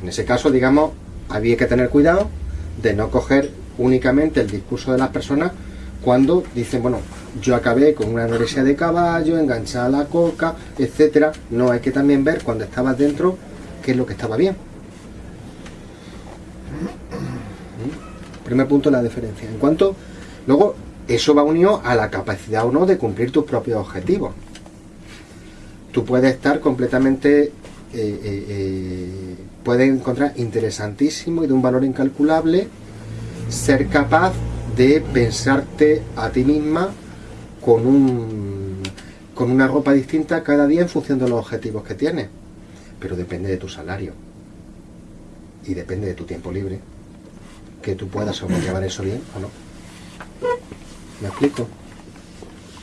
En ese caso, digamos, había que tener cuidado de no coger únicamente el discurso de las personas cuando dicen, bueno, yo acabé con una anorexia de caballo, enganchada a la coca, etcétera. No, hay que también ver cuando estabas dentro qué es lo que estaba bien. Primer punto, la diferencia. En cuanto, luego, eso va unido a la capacidad o no de cumplir tus propios objetivos. Tú puedes estar completamente, eh, eh, puedes encontrar interesantísimo y de un valor incalculable ser capaz de pensarte a ti misma con, un, con una ropa distinta cada día en función de los objetivos que tienes pero depende de tu salario y depende de tu tiempo libre, que tú puedas sobrellevar eso bien o no. ¿Me explico?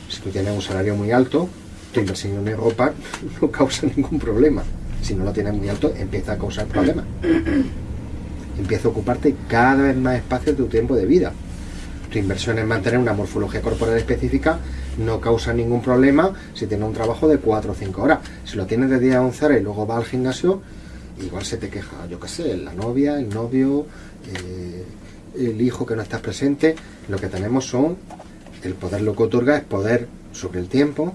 Si tú tienes un salario muy alto, tu inversión en ropa <laughs> no causa ningún problema. Si no lo tienes muy alto, empieza a causar problemas. <clears throat> Empieza a ocuparte cada vez más espacio de tu tiempo de vida. Tu inversión en mantener una morfología corporal específica no causa ningún problema si tienes un trabajo de 4 o 5 horas. Si lo tienes de día a 11 horas y luego vas al gimnasio, igual se te queja, yo qué sé, la novia, el novio, eh, el hijo que no estás presente, lo que tenemos son, el poder lo que otorga es poder sobre el tiempo,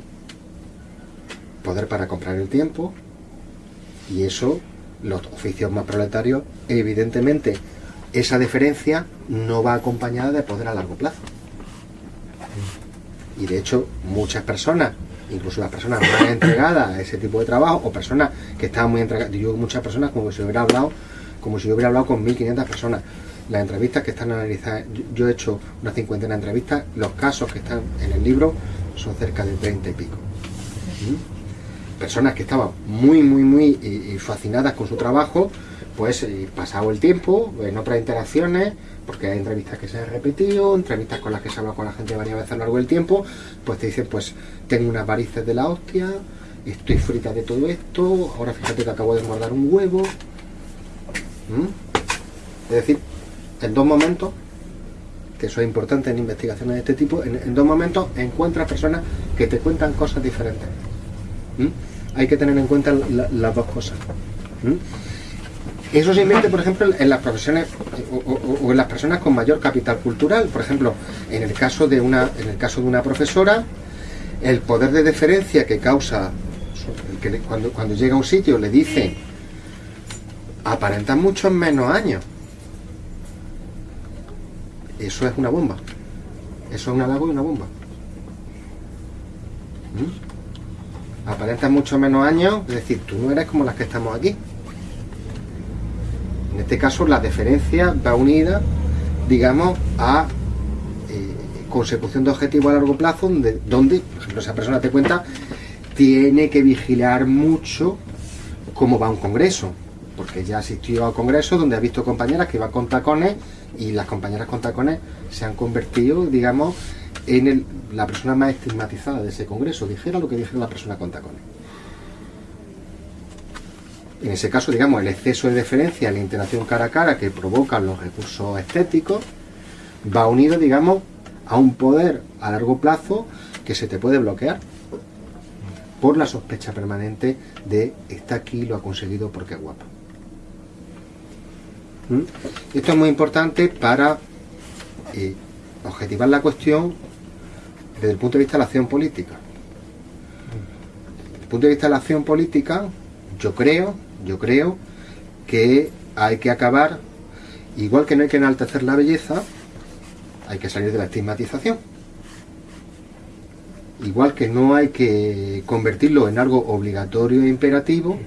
poder para comprar el tiempo, y eso, los oficios más proletarios, evidentemente, esa diferencia no va acompañada de poder a largo plazo. Y de hecho, muchas personas, incluso las personas más <coughs> entregadas a ese tipo de trabajo, o personas que estaban muy entregadas, yo muchas personas como si hubiera hablado, como si yo hubiera hablado con 1500 personas. Las entrevistas que están analizadas, yo, he hecho una cincuentena de entrevistas, los casos que están en el libro son cerca de 30 y pico. ¿Mm? Personas que estaban muy, muy, muy eh, eh, fascinadas con su trabajo, pues eh, pasado el tiempo, en otras interacciones, porque hay entrevistas que se han repetido, entrevistas con las que se habla con la gente varias veces a lo largo del tiempo, pues te dicen, pues tengo unas varices de la hostia, estoy frita de todo esto, ahora fíjate que acabo de guardar un huevo. ¿Mm? Es decir, en dos momentos, que eso es importante en investigaciones de este tipo, en, en dos momentos encuentras personas que te cuentan cosas diferentes. Hay que tener en cuenta la- las dos cosas. Eso se invierte, por ejemplo, en las profesiones o, en las personas con mayor capital cultural. Por ejemplo, en el caso de una, en el caso de una profesora, el poder de deferencia que causa cuando, cuando llega a un sitio le dice aparentan muchos menos años. Eso es una bomba. Eso es un halago y una bomba. Aparentan mucho menos años, es decir, tú no eres como las que estamos aquí. En este caso, la deferencia va unida, digamos, a eh, consecución de objetivos a largo plazo, donde, donde, por ejemplo, esa persona te cuenta, tiene que vigilar mucho cómo va un congreso, porque ya asistió a congresos donde ha visto compañeras que iban con tacones y las compañeras con tacones se han convertido, digamos, en el- la persona más estigmatizada de ese congreso, dijera lo que dijera la persona con tacones. En ese caso, digamos, el exceso de deferencia, la interacción cara a cara que provocan los recursos estéticos, va unido, digamos, a un poder a largo plazo que se te puede bloquear por la sospecha permanente de está aquí, lo ha conseguido porque es guapa. ¿Mm? Esto es muy importante para eh, objetivar la cuestión desde el punto de vista de la acción política. Desde el punto de vista de la acción política, yo creo, yo creo que hay que acabar, igual que no hay que enaltecer la belleza, hay que salir de la estigmatización. Igual que no hay que convertirlo en algo obligatorio e imperativo,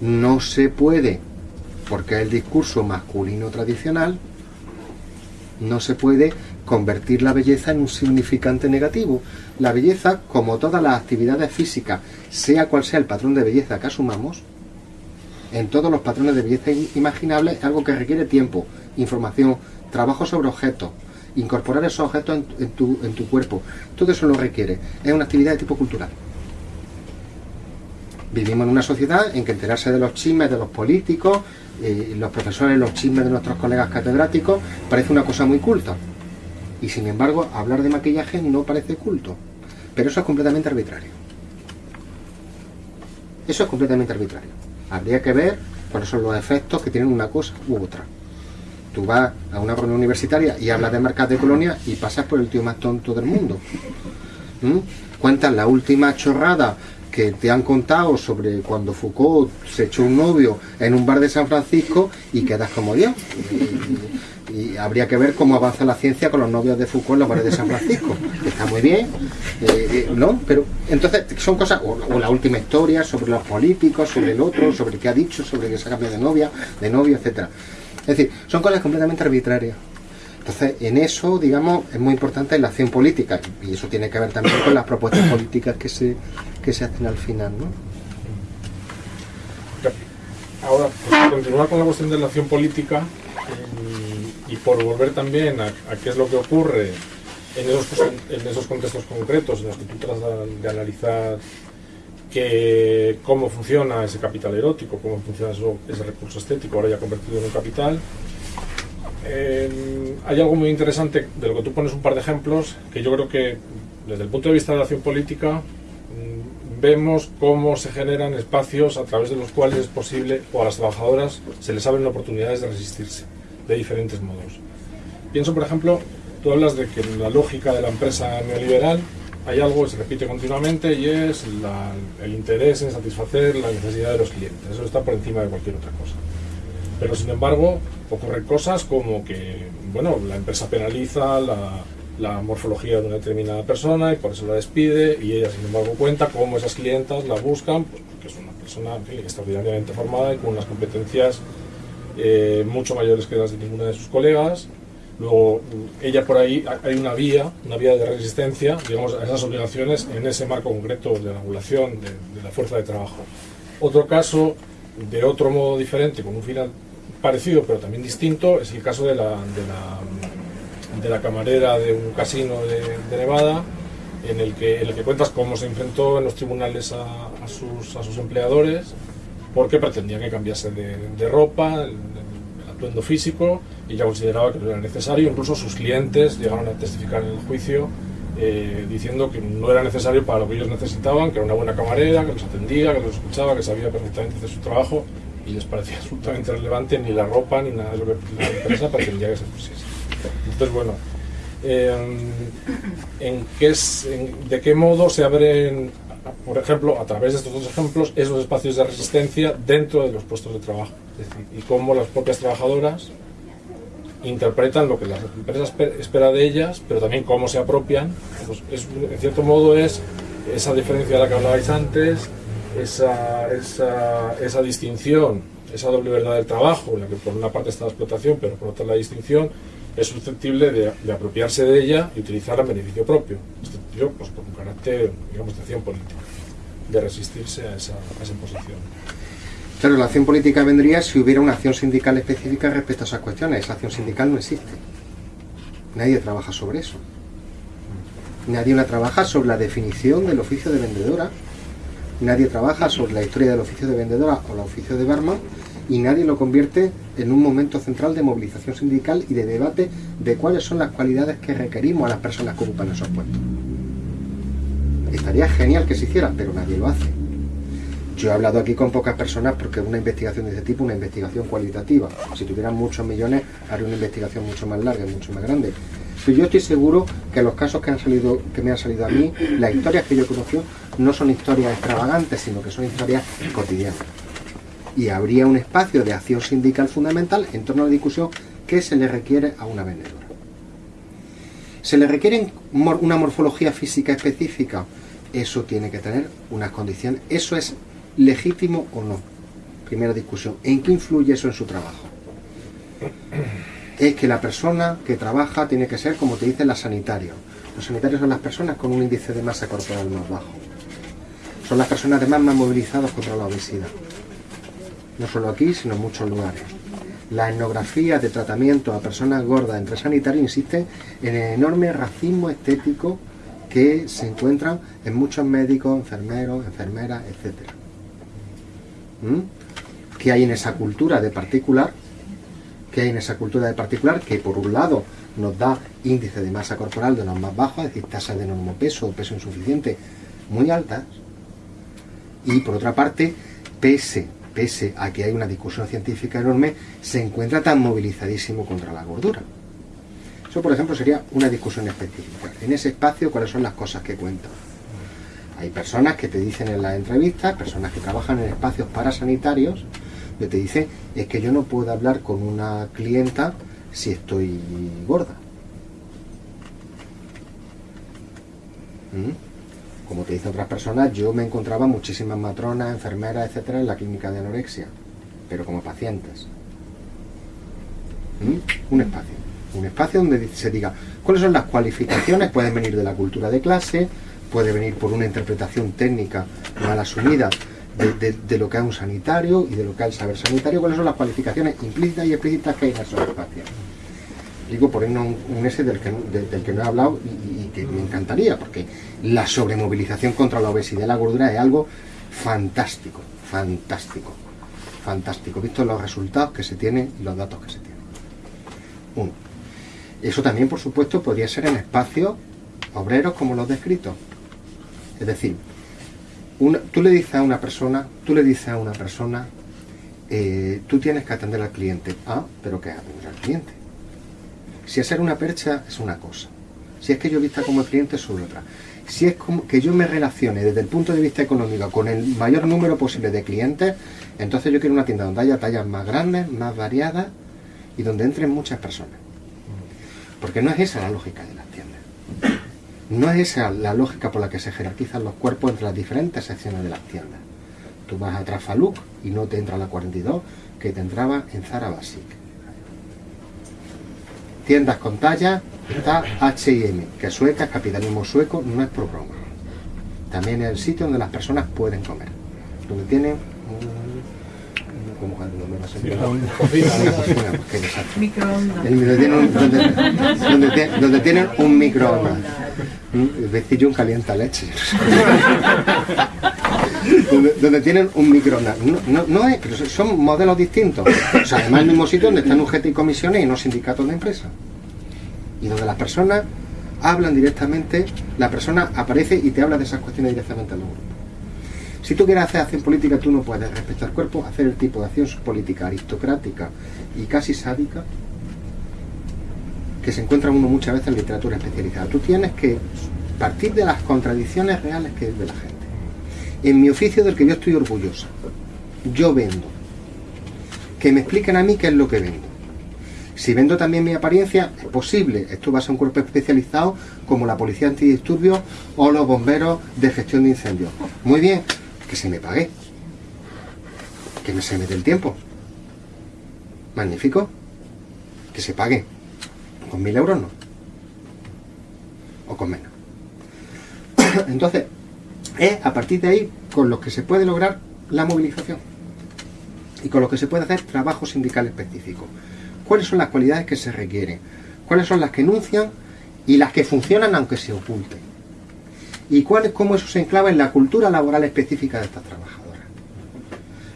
no se puede, porque es el discurso masculino tradicional, no se puede convertir la belleza en un significante negativo. La belleza, como todas las actividades físicas, sea cual sea el patrón de belleza que asumamos, en todos los patrones de belleza imaginables es algo que requiere tiempo, información, trabajo sobre objetos, incorporar esos objetos en, en tu, en tu cuerpo. Todo eso lo requiere. Es una actividad de tipo cultural. Vivimos en una sociedad en que enterarse de los chismes de los políticos, eh, los profesores, los chismes de nuestros colegas catedráticos, parece una cosa muy culta. Y sin embargo, hablar de maquillaje no parece culto. Pero eso es completamente arbitrario. Eso es completamente arbitrario. Habría que ver cuáles son los efectos que tienen una cosa u otra. Tú vas a una reunión universitaria y hablas de marcas de colonia y pasas por el tío más tonto del mundo. ¿Mm? Cuentas la última chorrada que te han contado sobre cuando Foucault se echó un novio en un bar de San Francisco y quedas como Dios. Y, habría que ver cómo avanza la ciencia con los novios de Foucault en los bares de San Francisco. Está muy bien, eh, eh, ¿no? Pero entonces son cosas, o, la última historia sobre los políticos, sobre el otro, sobre qué ha dicho, sobre que se ha cambiado de novia, de novio, etcétera. Es decir, son cosas completamente arbitrarias. Entonces, en eso, digamos, es muy importante la acción política y eso tiene que ver también con las propuestas políticas que se, que se hacen al final, ¿no? Ahora, continuar con la cuestión de la acción política y por volver también a, qué es lo que ocurre en esos, contextos concretos en los que tú tratas de analizar cómo funciona ese capital erótico, cómo funciona ese recurso estético, ahora ya convertido en un capital. Eh, hay algo muy interesante de lo que tú pones un par de ejemplos que yo creo que desde el punto de vista de la acción política mm, vemos cómo se generan espacios a través de los cuales es posible o a las trabajadoras se les abren oportunidades de resistirse de diferentes modos. Pienso, por ejemplo, tú hablas de que en la lógica de la empresa neoliberal hay algo que se repite continuamente y es el interés en satisfacer la necesidad de los clientes. Eso está por encima de cualquier otra cosa. Pero sin embargo, ocurren cosas como que, bueno, la empresa penaliza la, la morfología de una determinada persona y por eso la despide y ella sin embargo cuenta cómo esas clientas la buscan porque es una persona extraordinariamente formada y con unas competencias eh, mucho mayores que las de ninguna de sus colegas. Luego ella por ahí hay una vía una vía de resistencia digamos a esas obligaciones en ese marco concreto de regulación de, la fuerza de trabajo. Otro caso de otro modo diferente con un final parecido pero también distinto es el caso de la, de la de la camarera de un casino de, Nevada, en el, que, en el que cuentas cómo se enfrentó en los tribunales a, sus, a sus empleadores, porque pretendía que cambiase de, ropa, el, atuendo físico, y ya consideraba que no era necesario. Incluso sus clientes llegaron a testificar en el juicio eh, diciendo que no era necesario para lo que ellos necesitaban, que era una buena camarera, que los atendía, que los escuchaba, que sabía perfectamente hacer su trabajo, y les parecía <laughs> absolutamente relevante ni la ropa ni nada de lo que la empresa pretendía que se pusiese. Entonces, bueno, em, ¿en qué es, ¿de qué modo se abren, por ejemplo, a través de estos dos ejemplos, esos espacios de resistencia dentro de los puestos de trabajo? y cómo las propias trabajadoras interpretan lo que las empresas esperan de ellas, pero también cómo se apropian. Pues en cierto modo es esa diferencia de la que hablabais antes, esa, esa, distinción, esa doble verdad del trabajo, en la que por una parte está la explotación, pero por otra la distinción, es susceptible de, apropiarse de ella y utilizarla en beneficio propio. Tío, pues con un carácter, digamos, de acción política, de resistirse a esa, a esa imposición. Claro, la acción política vendría si hubiera una acción sindical específica respecto a esas cuestiones. Esa acción sindical no existe. Nadie trabaja sobre eso. Nadie la trabaja sobre la definición del oficio de vendedora. Nadie trabaja sobre la historia del oficio de vendedora o el oficio de barman y nadie lo convierte en un momento central de movilización sindical y de debate de cuáles son las cualidades que requerimos a las personas que ocupan esos puestos. Estaría genial que se hiciera, pero nadie lo hace. Yo he hablado aquí con pocas personas porque una investigación de ese tipo, una investigación cualitativa. Si tuvieran muchos millones, haría una investigación mucho más larga y mucho más grande. Pero yo estoy seguro que los casos que, han salido, que me han salido a mí, las historias que yo he conocido, no son historias extravagantes, sino que son historias cotidianas y habría un espacio de acción sindical fundamental en torno a la discusión que se le requiere a una vendedora. ¿Se le requiere una morfología física específica? Eso tiene que tener unas condiciones. ¿Eso es legítimo o no? Primera discusión. ¿En qué influye eso en su trabajo? Es que la persona que trabaja tiene que ser, como te dicen, la sanitario. Los sanitarios son las personas con un índice de masa corporal más bajo. Son las personas además más movilizadas contra la obesidad no solo aquí, sino en muchos lugares. La etnografía de tratamiento a personas gordas entre sanitarios insiste en el enorme racismo estético que se encuentran en muchos médicos, enfermeros, enfermeras, etc. ¿Mm? ¿Qué hay en esa cultura de particular? ¿Qué hay en esa cultura de particular? Que por un lado nos da índice de masa corporal de los más bajos, es decir, tasas de normopeso o peso insuficiente muy altas, y por otra parte, pese pese a que hay una discusión científica enorme, se encuentra tan movilizadísimo contra la gordura. Eso, por ejemplo, sería una discusión específica. En ese espacio, ¿cuáles son las cosas que cuentan? Hay personas que te dicen en las entrevistas, personas que trabajan en espacios parasanitarios, que te dicen, es que yo no puedo hablar con una clienta si estoy gorda. ¿Mm? Como te dicen otras personas, yo me encontraba muchísimas matronas, enfermeras, etcétera, en la clínica de anorexia, pero como pacientes. ¿Mm? Un espacio. Un espacio donde se diga cuáles son las cualificaciones, pueden venir de la cultura de clase, puede venir por una interpretación técnica mal asumida de, lo que es un sanitario y de lo que es el saber sanitario, cuáles son las cualificaciones implícitas y explícitas que hay en esos espacios. Digo por un, un ese del que, del que no he hablado me encantaría, porque la sobremovilización contra la obesidad y la gordura es algo fantástico, fantástico, fantástico, visto los resultados que se tienen y los datos que se tienen. Uno. Eso también, por supuesto, podría ser en espacios obreros como los descritos. Es decir, tú le dices a una persona, tú le dices a una persona, eh, tú tienes que atender al cliente. Ah, pero ¿qué atender al cliente? Si hacer una percha es una cosa. Si es que yo vista como cliente es otra. Si es como que yo me relacione desde el punto de vista económico con el mayor número posible de clientes, entonces yo quiero una tienda donde haya tallas más grandes, más variadas y donde entren muchas personas. Porque no es esa la lógica de las tiendas. No es esa la lógica por la que se jerarquizan los cuerpos entre las diferentes secciones de las tiendas. Tú vas a Trafaluk y no te entra la 42 que te entraba en Zara Basic. Tiendas con talla, está H&M, que sueca, es capitalismo sueco, no es por broma. También es el sitio donde las personas pueden comer, donde tienen Donde, tienen un- donde, donde tie- donde tienen un microondas. Un vecillo un calienta leche. <laughs> donde, donde tienen un microondas. No, no, no es, pero son modelos distintos. O sea, además el mismo sitio donde están UGT y comisiones y no sindicatos de empresa. Y donde las personas hablan directamente, la persona aparece y te habla de esas cuestiones directamente en los grupos. Si tú quieres hacer acción política, tú no puedes, respecto al cuerpo, hacer el tipo de acción política aristocrática y casi sádica que se encuentra uno muchas veces en literatura especializada. Tú tienes que partir de las contradicciones reales que es de la gente. En mi oficio del que yo estoy orgullosa, yo vendo. Que me expliquen a mí qué es lo que vendo. Si vendo también mi apariencia, es posible. Esto va a ser un cuerpo especializado como la policía antidisturbios o los bomberos de gestión de incendios. Muy bien, que se me pague. Que me se me dé el tiempo. Magnífico. Que se pague. Con mil euros no. O con menos. <coughs> Entonces, es a partir de ahí con los que se puede lograr la movilización. Y con lo que se puede hacer trabajo sindical específico. ¿Cuáles son las cualidades que se requieren? ¿Cuáles son las que enuncian y las que funcionan aunque se oculten? ¿Y cuál es cómo eso se enclava en la cultura laboral específica de estas trabajadoras?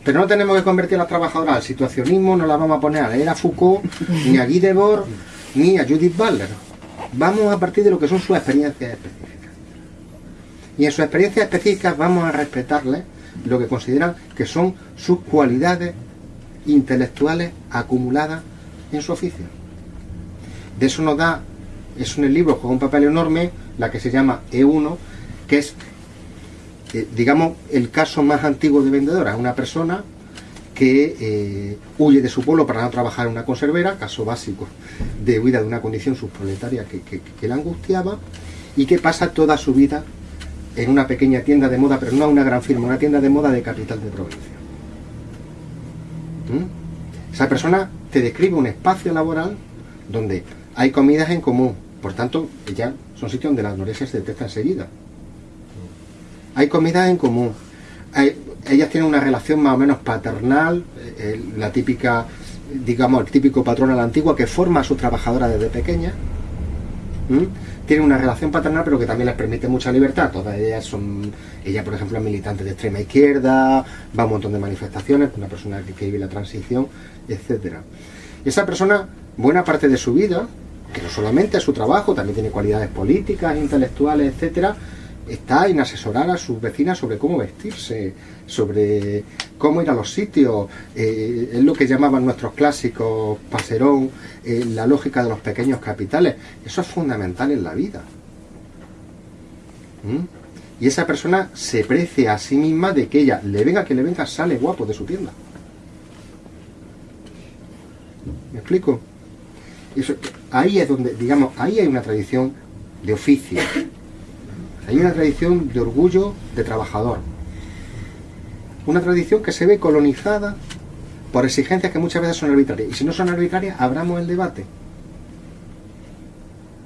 Pero no tenemos que convertir a las trabajadoras al situacionismo, no las vamos a poner a leer a Foucault, <laughs> ni a Guy Debord, ni a Judith Butler. Vamos a partir de lo que son sus experiencias específicas. Y en sus experiencias específicas vamos a respetarles lo que consideran que son sus cualidades intelectuales acumuladas en su oficio. De eso nos da, es el libro, juega un papel enorme, la que se llama E1, que es, eh, digamos, el caso más antiguo de vendedora. Una persona que eh, huye de su pueblo para no trabajar en una conservera, caso básico de huida de una condición subproletaria que, que, la angustiaba, y que pasa toda su vida en una pequeña tienda de moda, pero no una gran firma, una tienda de moda de capital de provincia. ¿Mm? Esa persona te describe un espacio laboral donde hay comidas en común, por tanto, ya son sitios donde la anorexia se detecta enseguida. Hay comidas en común. Hay- ellas tienen una relación más o menos paternal, eh, eh, la típica, digamos, el típico patrón a la antigua que forma a sus trabajadoras desde pequeñas. Tienen una relación paternal, pero que también les permite mucha libertad. Todas ellas son, ella por ejemplo es militante de extrema izquierda, va a un montón de manifestaciones, una persona que, que vive la transición, etcétera. Esa persona, buena parte de su vida, que no solamente es su trabajo, también tiene cualidades políticas, intelectuales, etcétera, está en asesorar a sus vecinas sobre cómo vestirse, sobre cómo ir a los sitios, eh, es lo que llamaban nuestros clásicos, Paserón, eh, la lógica de los pequeños capitales. Eso es fundamental en la vida. ¿Mm? Y esa persona se precia a sí misma de que ella, le venga que le venga, sale guapo de su tienda. ¿Me explico? Eso- ahí es donde, digamos, ahí hay una tradición de oficio. Hay una tradición de orgullo de trabajador. Una tradición que se ve colonizada por exigencias que muchas veces son arbitrarias. Y si no son arbitrarias, abramos el debate.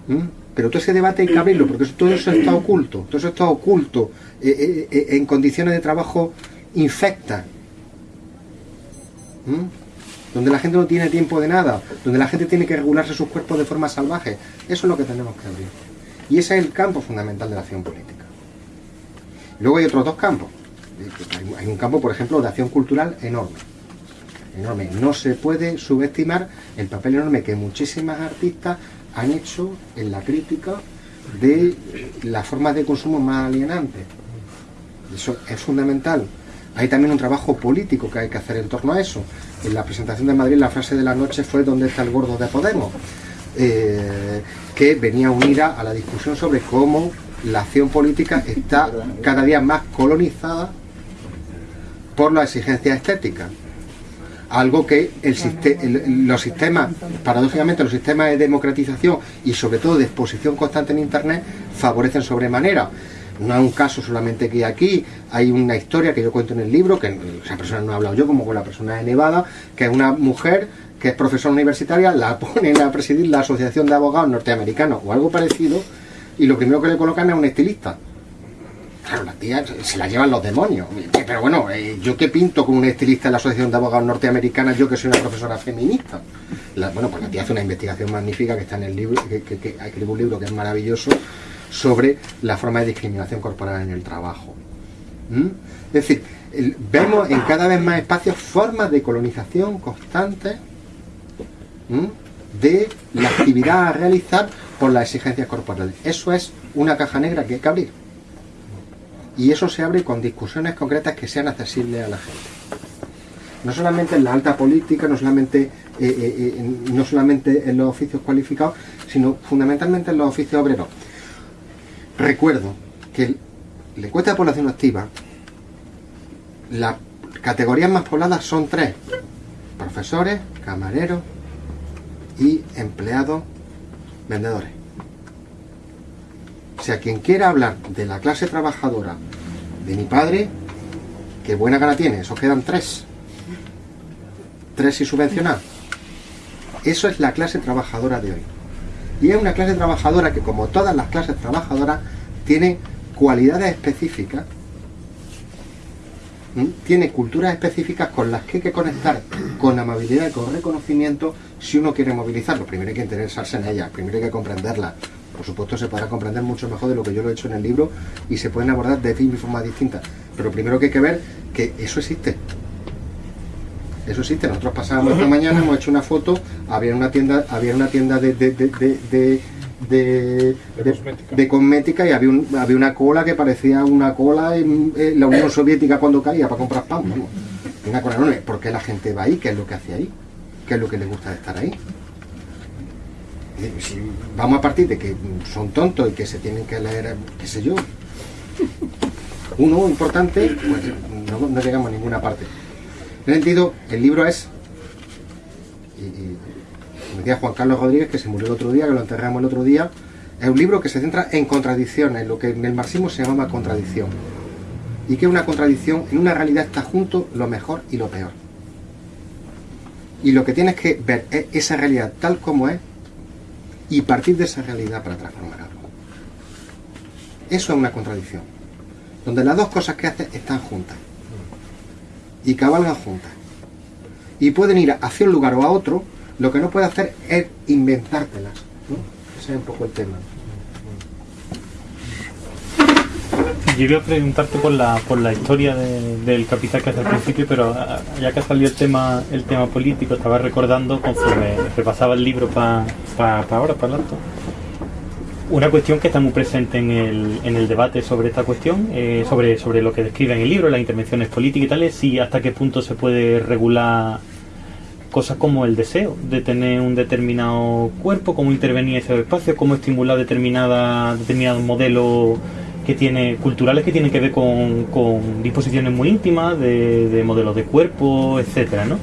¿Mm? Pero todo ese debate hay que abrirlo, porque todo eso está oculto. Todo eso está oculto eh, eh, eh, en condiciones de trabajo infectas. ¿Mm? Donde la gente no tiene tiempo de nada, donde la gente tiene que regularse sus cuerpos de forma salvaje. Eso es lo que tenemos que abrir. Y ese es el campo fundamental de la acción política. Luego hay otros dos campos. Hay- un campo, por ejemplo, de acción cultural enorme. Enorme. No se puede subestimar el papel enorme que muchísimas artistas han hecho en la crítica de las formas de consumo más alienantes. Eso es fundamental. Hay también un trabajo político que hay que hacer en torno a eso. En la presentación de Madrid la frase de la noche fue ¿dónde está el gordo de Podemos? eh, que venía unida a la discusión sobre cómo la acción política está cada día más colonizada por la exigencia estética. Algo que el, los sistemas, paradójicamente los sistemas de democratización y sobre todo de exposición constante en Internet favorecen sobremanera. No es un caso solamente que aquí, hay una historia que yo cuento en el libro, que esa persona no ha hablado yo, como con la persona de Nevada, que es una mujer que es profesora universitaria, la <laughs> ponen a presidir la Asociación de Abogados Norteamericanos o algo parecido, y lo primero que le colocan es un estilista. Claro, la tía se la llevan los demonios. Pero bueno, eh, ¿yo qué pinto como un estilista en la Asociación de Abogados Norteamericana, yo que soy una profesora feminista? bueno, pues la tía hace una investigación magnífica que está en el libro, que, que, escribe un libro que es maravilloso, sobre la forma de discriminación corporal en el trabajo. ¿Mm? Es decir, vemos en cada vez más espacios formas de colonización constantes de la actividad a realizar por las exigencias corporales. Eso es una caja negra que hay que abrir. Y eso se abre con discusiones concretas que sean accesibles a la gente. No solamente en la alta política, no solamente, eh, eh, eh, no solamente en los oficios cualificados, sino fundamentalmente en los oficios obreros. Recuerdo que la encuesta de población activa, las categorías más pobladas son tres. Profesores, camareros y empleados vendedores. O sea, quien quiera hablar de la clase trabajadora de mi padre, qué buena gana tiene, eso quedan tres. Tres y subvencionar. Eso es la clase trabajadora de hoy. Y es una clase trabajadora que, como todas las clases trabajadoras, tiene cualidades específicas, tiene culturas específicas con las que hay que conectar con amabilidad y con reconocimiento si uno quiere movilizarlo. Primero hay que interesarse en ellas, primero hay que comprenderlas. Por supuesto se podrá comprender mucho mejor de lo que yo lo he hecho en el libro y se pueden abordar de mil formas distintas. Pero primero que hay que ver que eso existe. Eso existe. Nosotros pasábamos esta mañana, hemos hecho una foto, había una tienda, había una tienda de, de, de, de, cosmética. y había, había una cola que parecía una cola en, la Unión Soviética cuando caía para comprar pan. Una cola enorme. ¿Por qué la gente va ahí? ¿Qué es lo que hace ahí? ¿Qué es lo que le gusta de estar ahí? Si vamos a partir de que son tontos y que se tienen que leer, qué sé yo, uno importante, pues no, llegamos a ninguna parte. En ese sentido, el libro es, y, decía Juan Carlos Rodríguez, que se murió el otro día, que lo enterramos el otro día, es un libro que se centra en contradicciones, lo que en el marxismo se llama contradicción. Y que una contradicción en una realidad está junto lo mejor y lo peor. Y lo que tienes que ver es esa realidad tal como es y partir de esa realidad para transformar algo. Eso es una contradicción. Donde las dos cosas que haces están juntas. Y cabalgan juntas. Y pueden ir hacia un lugar o a otro. Lo que no puede hacer es inventártelas. Ese es un poco el tema. Yo iba a preguntarte por la, por la historia del capital que hace al principio, pero ah, ya que ha salido el tema, el tema político, estaba recordando conforme repasaba el libro para ahora, para el alto, una cuestión que está muy presente en el, en el debate sobre esta cuestión, eh, sobre, sobre lo que describe en el libro, las intervenciones políticas y tales, y hasta qué punto se puede regular cosas como el deseo de tener un determinado cuerpo, cómo intervenir en ese espacio, cómo estimular determinada, determinado modelo que tiene culturales que tienen que ver con, disposiciones muy íntimas de, modelos de cuerpo, etcétera, ¿no?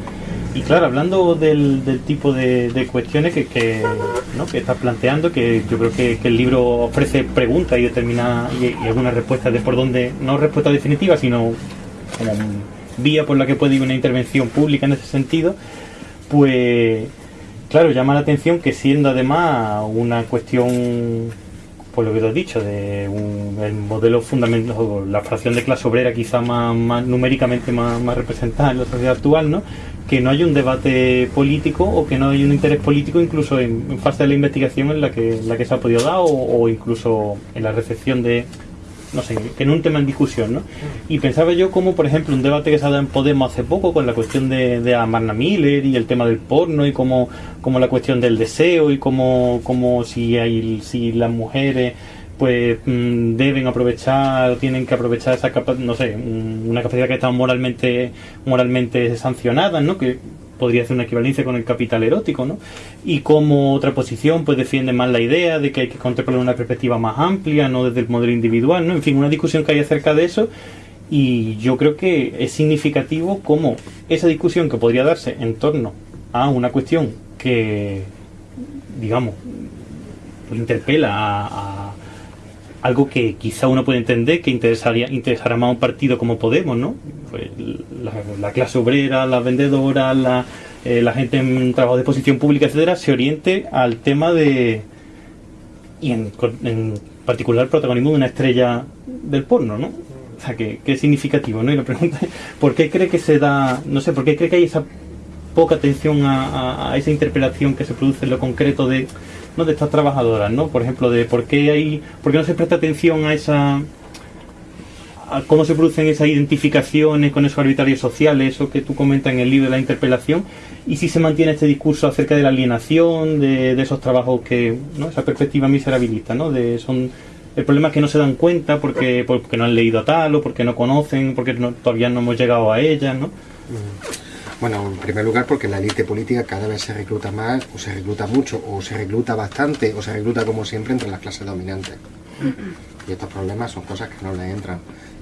Y claro, hablando del, tipo de, cuestiones que, que, estás planteando, que yo creo que, el libro ofrece preguntas y determina y, algunas respuestas de por dónde, no respuestas definitivas, sino como vía por la que puede ir una intervención pública en ese sentido, pues claro, llama la atención que siendo además una cuestión por lo que te has dicho, de el modelo fundamental, la fracción de clase obrera quizá más, numéricamente más, representada en la sociedad actual, ¿no? que no hay un debate político o que no hay un interés político incluso en, fase de la investigación en la que, la que se ha podido dar o, incluso en la recepción de, no sé, que no un tema en discusión, ¿no? Y pensaba yo como, por ejemplo, un debate que se ha dado en Podemos hace poco con la cuestión de, de Amarna Miller y el tema del porno y como, como la cuestión del deseo y como, como si, hay, si las mujeres pues mm, deben aprovechar tienen que aprovechar esa capacidad, no sé, una capacidad que está moralmente moralmente sancionada, ¿no? Que podría hacer una equivalencia con el capital erótico, ¿no? Y como otra posición pues defiende más la idea de que hay que contemplar una perspectiva más amplia, no desde el modelo individual, ¿no? En fin, una discusión que hay acerca de eso y yo creo que es significativo como esa discusión que podría darse en torno a una cuestión que, digamos, pues interpela a, algo que quizá uno puede entender que interesaría interesará más a un partido como Podemos, ¿no? Pues la, clase obrera, las vendedoras, la, eh, la gente en trabajo de posición pública, etcétera, se oriente al tema de y en, en particular protagonismo de una estrella del porno, ¿no? O sea, que, es significativo, ¿no? Y la pregunta es, ¿por qué cree que se da, no sé, por qué cree que hay esa poca atención a, esa interpelación que se produce en lo concreto de, ¿no? de estas trabajadoras, ¿no? Por ejemplo, de por qué hay, por qué no se presta atención a esa a cómo se producen esas identificaciones con esos arbitrarios sociales, eso que tú comentas en el libro de la interpelación, y si se mantiene este discurso acerca de la alienación, de, de esos trabajos que, ¿no? esa perspectiva miserabilista, ¿no? De, son, el problema es que no se dan cuenta porque, porque no han leído a tal o porque no conocen, porque todavía no hemos llegado a ellas, ¿no? Bueno, en primer lugar porque la élite política cada vez se recluta más, o se recluta mucho, o se recluta bastante, o se recluta como siempre entre las clases dominantes. Y estos problemas son cosas que no le entran.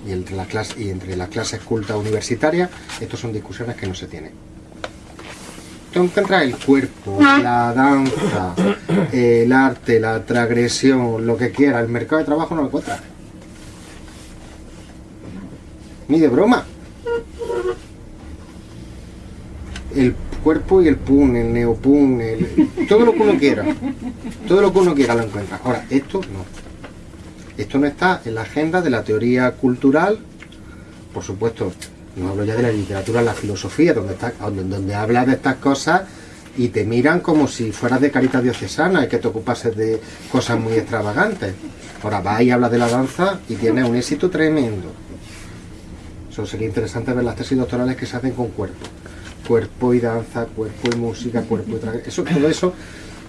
Y entre las clases, y entre las clases cultas universitarias, estas son discusiones que no se tienen. Tú encuentras el cuerpo, la danza, el arte, la transgresión, lo que quiera, el mercado de trabajo no lo encuentras. Ni de broma el cuerpo y el pun, el neopun, todo lo que uno quiera. Todo lo que uno quiera lo encuentra. Ahora, esto no. Esto no está en la agenda de la teoría cultural, por supuesto, no hablo ya de la literatura, la filosofía, donde, está, donde, donde hablas de estas cosas y te miran como si fueras de carita diocesana y que te ocupases de cosas muy extravagantes. Ahora vas y hablas de la danza y tienes un éxito tremendo. Eso sería interesante ver las tesis doctorales que se hacen con cuerpo cuerpo y danza, cuerpo y música, cuerpo y traje. Eso, todo eso,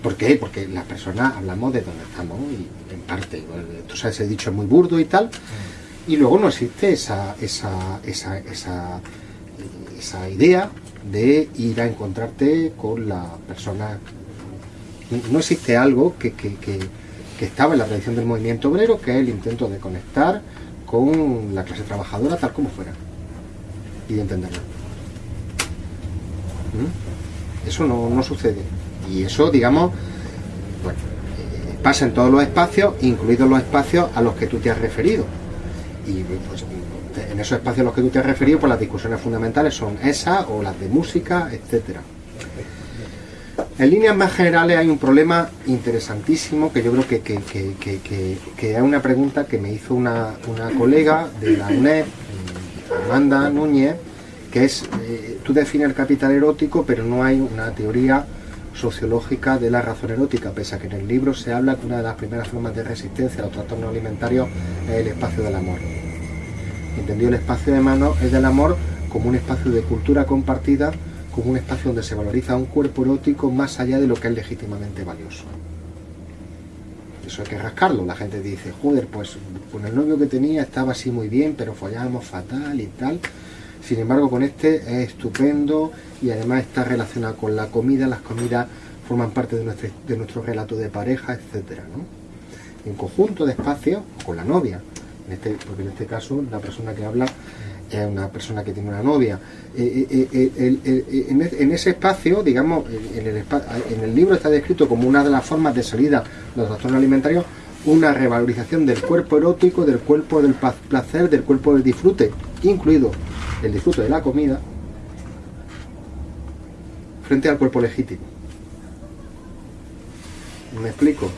¿por qué? Porque las personas hablamos de dónde estamos y en parte, tú sabes, he dicho es muy burdo y tal, y luego no existe esa, esa, esa, esa, esa idea de ir a encontrarte con la persona. No existe algo que, que, que, que estaba en la tradición del movimiento obrero, que es el intento de conectar con la clase trabajadora tal como fuera y de entenderla. Eso no, sucede. Y eso, digamos, bueno, eh, pasa en todos los espacios, incluidos los espacios a los que tú te has referido. Y pues, en esos espacios a los que tú te has referido, pues las discusiones fundamentales son esas o las de música, etcétera. En líneas más generales hay un problema interesantísimo que yo creo que, que, es una pregunta que me hizo una, una colega de la UNED, Amanda Núñez, que es, eh, tú defines el capital erótico, pero no hay una teoría sociológica de la razón erótica, pese a que en el libro se habla que una de las primeras formas de resistencia a los trastornos alimentarios es el espacio del amor. Entendido el espacio de mano es del amor como un espacio de cultura compartida, como un espacio donde se valoriza un cuerpo erótico más allá de lo que es legítimamente valioso. Eso hay que rascarlo. La gente dice, joder, pues con el novio que tenía estaba así muy bien, pero follábamos fatal y tal. Sin embargo, con este es estupendo y además está relacionado con la comida. Las comidas forman parte de nuestro, de nuestro relato de pareja, etcétera. ¿no? En conjunto de espacios, con la novia, en este, porque en este caso la persona que habla es una persona que tiene una novia. Eh, eh, eh, en ese espacio, digamos, en el, en el libro está descrito como una de las formas de salida de los trastornos alimentarios, una revalorización del cuerpo erótico, del cuerpo del placer, del cuerpo del disfrute, incluido el disfrute de la comida frente al cuerpo legítimo. ¿Me explico?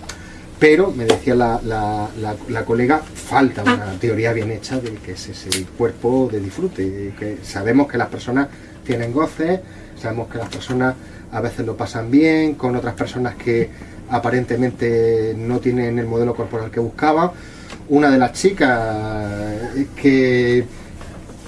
Pero, me decía la, la, colega, falta una teoría bien hecha de que es ese cuerpo de disfrute. Que sabemos que las personas tienen goces, sabemos que las personas a veces lo pasan bien, con otras personas que aparentemente no tienen el modelo corporal que buscaban. Una de las chicas que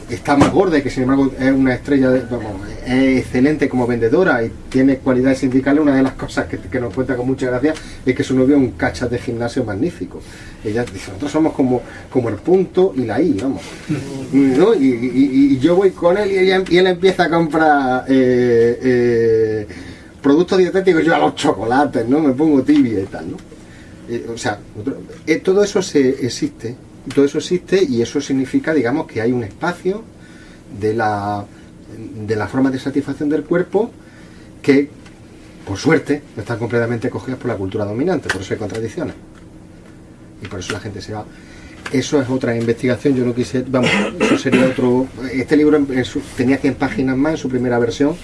está más gorda y que sin embargo es una estrella, de- vamos, es excelente como vendedora y tiene cualidades sindicales, una de las cosas que, que nos cuenta con mucha gracia es que su novio es un cachas de gimnasio magnífico. Ella dice, nosotros somos como, como el punto y la I, vamos. <laughs> ¿no? Y, y- yo voy con él y, ella- y él empieza a comprar eh, eh, productos dietéticos, yo a los chocolates, ¿no? Me pongo tibia y tal, ¿no? Eh, o sea, todo eso se existe, todo eso existe y eso significa, digamos, que hay un espacio de la, de la forma de satisfacción del cuerpo que, por suerte, no están completamente cogidas por la cultura dominante, por eso hay contradicciones. Y por eso la gente se va. Eso es otra investigación, yo no quise, vamos, eso sería otro... Este libro tenía 100 páginas más en su primera versión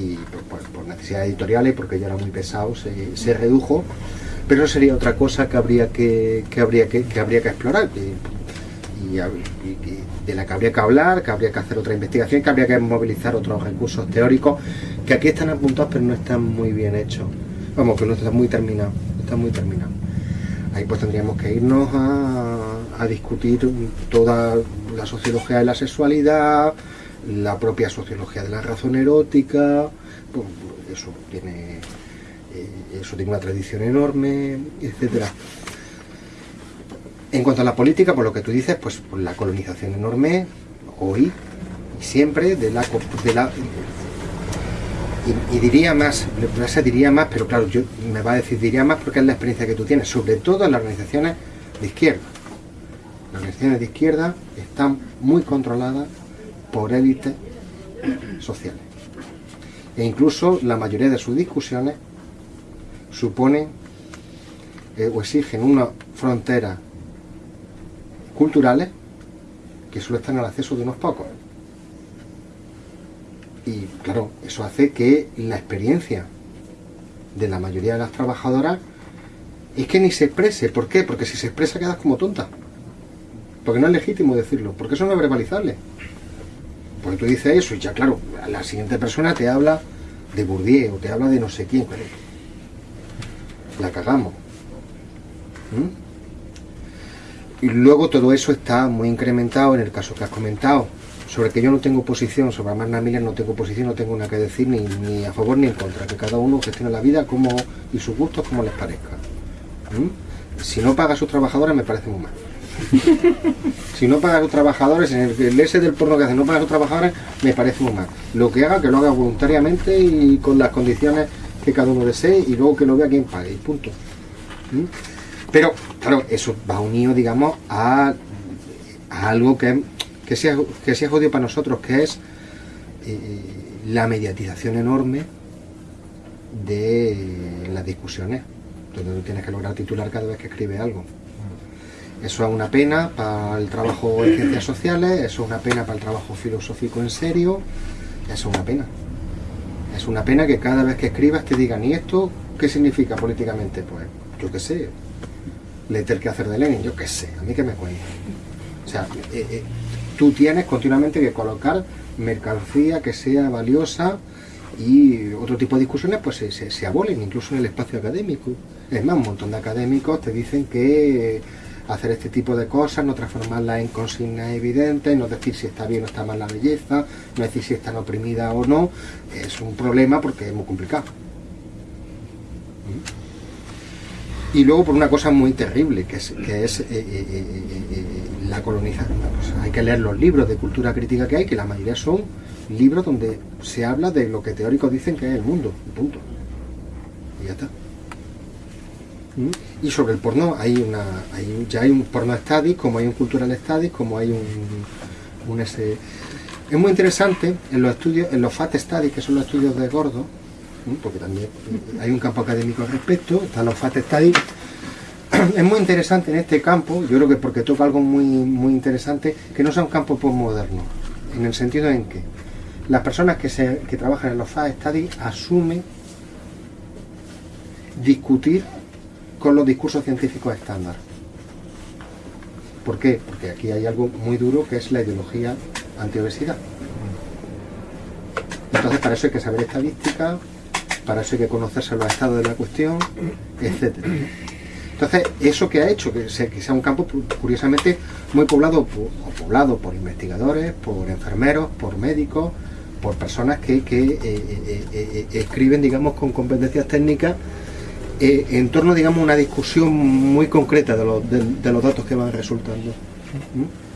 y por, por- por necesidades editoriales, porque ya era muy pesado, se, se redujo. Pero eso sería otra cosa que habría que, que habría que, que habría que explorar y, de la que habría que hablar, que habría que hacer otra investigación, que habría que movilizar otros recursos teóricos que aquí están apuntados pero no están muy bien hechos. Vamos, que no están muy terminados, están muy terminados. Ahí pues tendríamos que irnos a, a discutir toda la sociología de la sexualidad, la propia sociología de la razón erótica, pues, eso tiene eso tiene una tradición enorme, etcétera. En cuanto a la política, por lo que tú dices, pues la colonización enorme, hoy y siempre, de la, de la y, diría más, diría más, pero claro, yo me va a decir diría más porque es la experiencia que tú tienes, sobre todo en las organizaciones de izquierda. Las organizaciones de izquierda están muy controladas por élites sociales. E incluso la mayoría de sus discusiones suponen eh, o exigen una frontera culturales que solo están al acceso de unos pocos. Y claro, eso hace que la experiencia de la mayoría de las trabajadoras es que ni se exprese. ¿Por qué? Porque si se expresa quedas como tonta. Porque no es legítimo decirlo, porque eso no es verbalizable. Porque tú dices eso y ya claro, la siguiente persona te habla de Bourdieu o te habla de no sé quién. La cagamos. ¿Mm? Y luego todo eso está muy incrementado en el caso que has comentado, sobre que yo no tengo posición, sobre Amanda Miller no tengo posición, no tengo nada que decir ni, ni a favor ni en contra, que cada uno gestione la vida como y sus gustos como les parezca. ¿Mm? Si no paga a sus trabajadores me parece muy mal. <laughs> si no paga a sus trabajadores, en el, el ese del porno que hace no paga a sus trabajadores, me parece muy mal. Lo que haga, que lo haga voluntariamente y con las condiciones cada uno desee y luego que lo vea quien pague y punto. ¿Mm? Pero, claro, eso va unido, digamos, a, a algo que, que, sea, que sea jodido para nosotros, que es eh, la mediatización enorme de las discusiones, donde tú tienes que lograr titular cada vez que escribe algo. Eso es una pena para el trabajo en ciencias sociales, eso es una pena para el trabajo filosófico en serio, eso es una pena. Es una pena que cada vez que escribas te digan, ¿y esto qué significa políticamente? Pues yo qué sé, leer el que hacer de Lenin, yo qué sé, a mí que me cuenta. O sea, eh, eh, tú tienes continuamente que colocar mercancía que sea valiosa y otro tipo de discusiones pues se, se- se abolen incluso en el espacio académico. Es más, un montón de académicos te dicen que hacer este tipo de cosas, no transformarlas en consignas evidentes, no decir si está bien o está mal la belleza, no decir si están oprimida o no, es un problema porque es muy complicado. Y luego por una cosa muy terrible, que es, que es eh, eh, eh, la colonización. Hay que leer los libros de cultura crítica que hay, que la mayoría son libros donde se habla de lo que teóricos dicen que es el mundo, punto. Y ya está. ¿Mm? Y sobre el porno hay una, hay, ya hay un porno studies, como hay un cultural studies, como hay un, un ese. Es muy interesante en los estudios, en los FAT studies, que son los estudios de gordo, ¿Mm? porque también hay un campo académico al respecto, están los FAT studies. <clears throat> Es muy interesante en este campo, yo creo que porque toca algo muy, muy interesante, que no sea un campo postmoderno, en el sentido en que las personas que, se, que trabajan en los FAT studies asumen discutir con los discursos científicos estándar. ¿Por qué? Porque aquí hay algo muy duro que es la ideología antiobesidad. Entonces para eso hay que saber estadística, para eso hay que conocerse los estados de la cuestión, etc. Entonces, eso que ha hecho que sea, que un campo curiosamente muy poblado por, poblado por investigadores, por enfermeros, por médicos, por personas que, que eh, escriben, digamos, con competencias técnicas en torno, digamos, a una discusión muy concreta de los, de, los datos que van resultando. ¿Mm?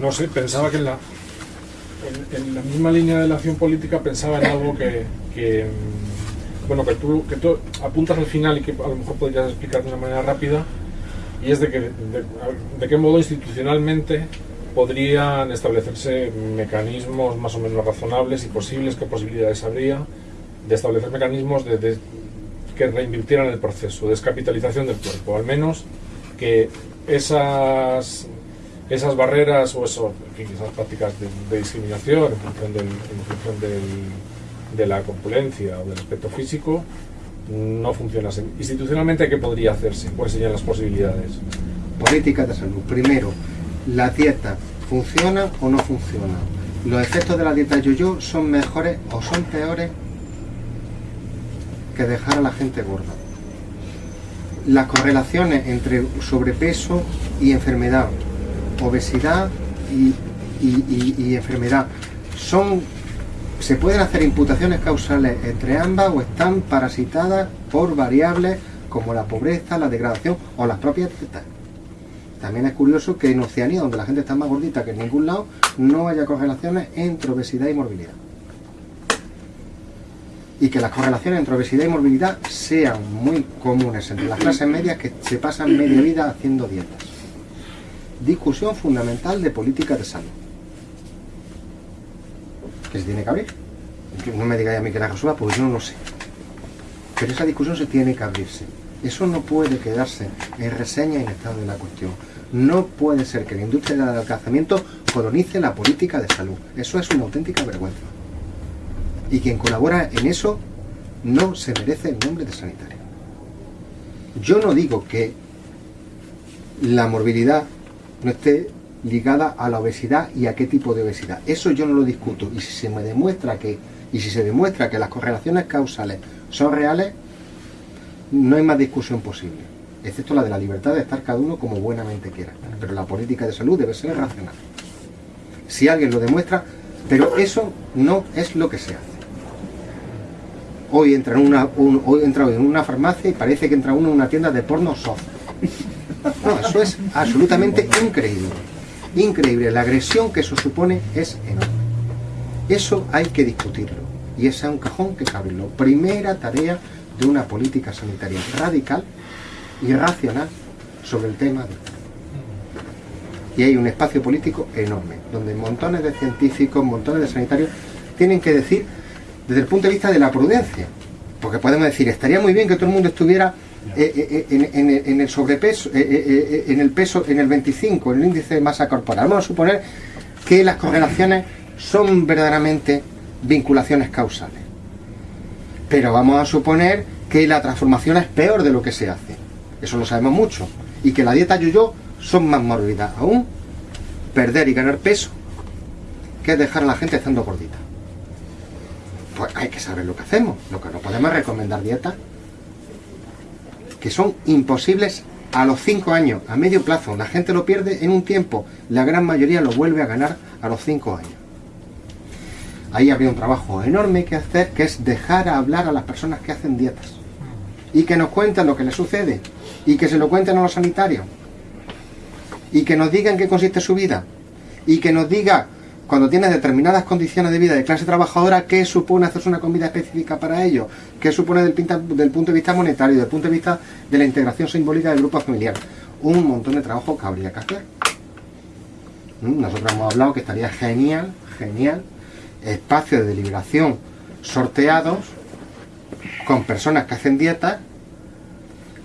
no sé, pensaba que en la, en, la misma línea de la acción política pensaba en algo que, mm, bueno, que tú, que tú apuntas al final y que a lo mejor podrías explicar de una manera rápida, y es de, que, de, qué modo institucionalmente podrían establecerse mecanismos más o menos razonables y posibles, qué posibilidades habría de establecer mecanismos de, que reinvirtieran el proceso, de descapitalización del cuerpo, al menos que esas esas barreras o esas prácticas de, discriminación en función, del, de la compulencia o del aspecto físico no funcionasen. Institucionalmente, ¿qué podría hacerse? ¿Cuáles serían las posibilidades? Política de salud. Primero, ¿la dieta funciona o no funciona? ¿Los efectos de la dieta yo-yo son mejores o son peores que dejar a la gente gorda? Las correlaciones entre sobrepeso y enfermedad obesidad y, enfermedad. Son, se pueden hacer imputaciones causales entre ambas o están parasitadas por variables como la pobreza, la degradación o las propias dietas. También es curioso que en Oceanía, donde la gente está más gordita que en ningún lado, no haya correlaciones entre obesidad y morbilidad. Y que las correlaciones entre obesidad y morbilidad sean muy comunes entre las clases medias que se pasan media vida haciendo dietas discusión fundamental de política de salud. Que se tiene que abrir. No me digáis a mí que la resuelva, porque yo no lo sé. Pero esa discusión se tiene que abrirse. Eso no puede quedarse en reseña y en estado de la cuestión. No puede ser que la industria del alcanzamiento colonice la política de salud. Eso es una auténtica vergüenza. Y quien colabora en eso no se merece el nombre de sanitario. Yo no digo que la morbilidad no esté ligada a la obesidad y a qué tipo de obesidad. Eso yo no lo discuto. Y si se me demuestra que, y si se demuestra que las correlaciones causales son reales, no hay más discusión posible. Excepto la de la libertad de estar cada uno como buenamente quiera Pero la política de salud debe ser racional. Si alguien lo demuestra, pero eso no es lo que se hace. Hoy entra en una, hoy entra en una farmacia y parece que entra uno en una tienda de porno soft <laughs> no, eso es absolutamente increíble. Increíble. La agresión que eso supone es enorme. Eso hay que discutirlo. Y ese es un cajón que cabe. Primera tarea de una política sanitaria radical y racional sobre el tema y hay un espacio político enorme, donde montones de científicos, montones de sanitarios tienen que decir desde el punto de vista de la prudencia, porque podemos decir, estaría muy bien que todo el mundo estuviera eh, eh, eh, en, el sobrepeso, en el peso, en el 25, en el índice de masa corporal. Vamos a suponer que las correlaciones son verdaderamente vinculaciones causales. Pero vamos a suponer que la transformación es peor de lo que se hace. Eso lo sabemos mucho. Y que la dieta yo-yo son más morbidas aún. Perder y ganar peso que dejar a la gente estando gordita. Pues hay que saber lo que hacemos. Lo que no podemos recomendar dieta que son imposibles a los 5 años, a medio plazo. La gente lo pierde en un tiempo, la gran mayoría lo vuelve a ganar a los 5 años. Ahí habría un trabajo enorme que hacer, que es dejar a hablar a las personas que hacen dietas. Y que nos cuenten lo que les sucede. Y que se lo cuenten a los sanitarios. Y que nos digan qué consiste su vida. Y que nos diga cuando tienes determinadas condiciones de vida de clase trabajadora, ¿qué supone hacerse una comida específica para ello? ¿Qué supone del, del punto de vista monetario, del punto de vista de la integración simbólica del grupo familiar? Un montón de trabajo que habría que hacer. ¿Mm? Nosotros hemos hablado que estaría genial, genial, espacios de deliberación sorteados con personas que hacen dietas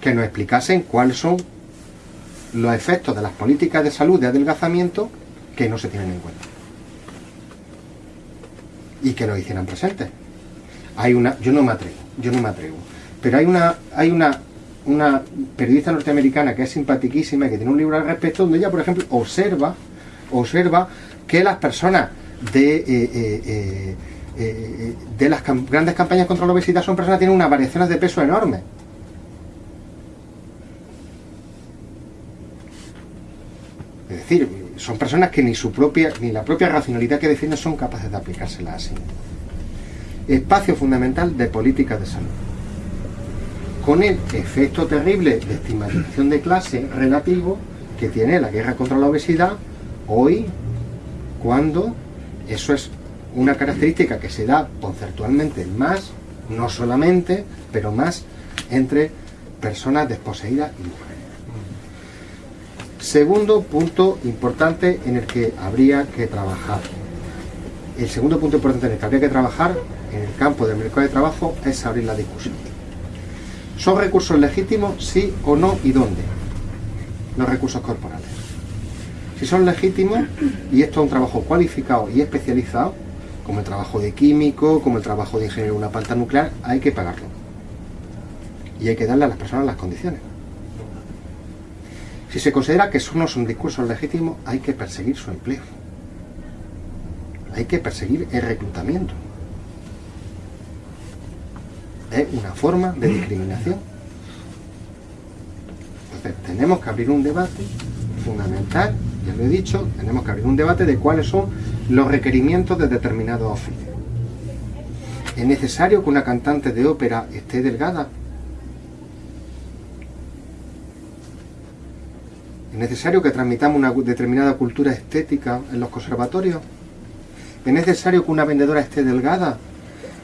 que nos explicasen cuáles son los efectos de las políticas de salud de adelgazamiento que no se tienen en cuenta y que lo hicieran presentes. Hay una, yo no me atrevo, yo no me atrevo, pero hay una, hay una, una periodista norteamericana que es simpatiquísima y que tiene un libro al respecto donde ella, por ejemplo, observa, observa que las personas de, eh, eh, eh, de las grandes campañas contra la obesidad son personas que tienen unas variaciones de peso enormes. Es decir, son personas que ni su propia, ni la propia racionalidad que defienden son capaces de aplicársela así. Espacio fundamental de políticas de salud. Con el efecto terrible de estigmatización de clase relativo que tiene la guerra contra la obesidad hoy, cuando eso es una característica que se da conceptualmente más, no solamente, pero más entre personas desposeídas y mujeres. Segundo punto importante en el que habría que trabajar. El segundo punto importante en el que habría que trabajar en el campo del mercado de trabajo es abrir la discusión. ¿Son recursos legítimos, sí o no y dónde? Los recursos corporales. Si son legítimos, y esto es un trabajo cualificado y especializado, como el trabajo de químico, como el trabajo de ingeniero en una planta nuclear, hay que pagarlo. Y hay que darle a las personas las condiciones. Si se considera que eso no son discursos legítimos, hay que perseguir su empleo. Hay que perseguir el reclutamiento. Es una forma de discriminación. Entonces, tenemos que abrir un debate fundamental, ya lo he dicho, tenemos que abrir un debate de cuáles son los requerimientos de determinados oficios. ¿Es necesario que una cantante de ópera esté delgada? ¿Es necesario que transmitamos una determinada cultura estética en los conservatorios? ¿Es necesario que una vendedora esté delgada?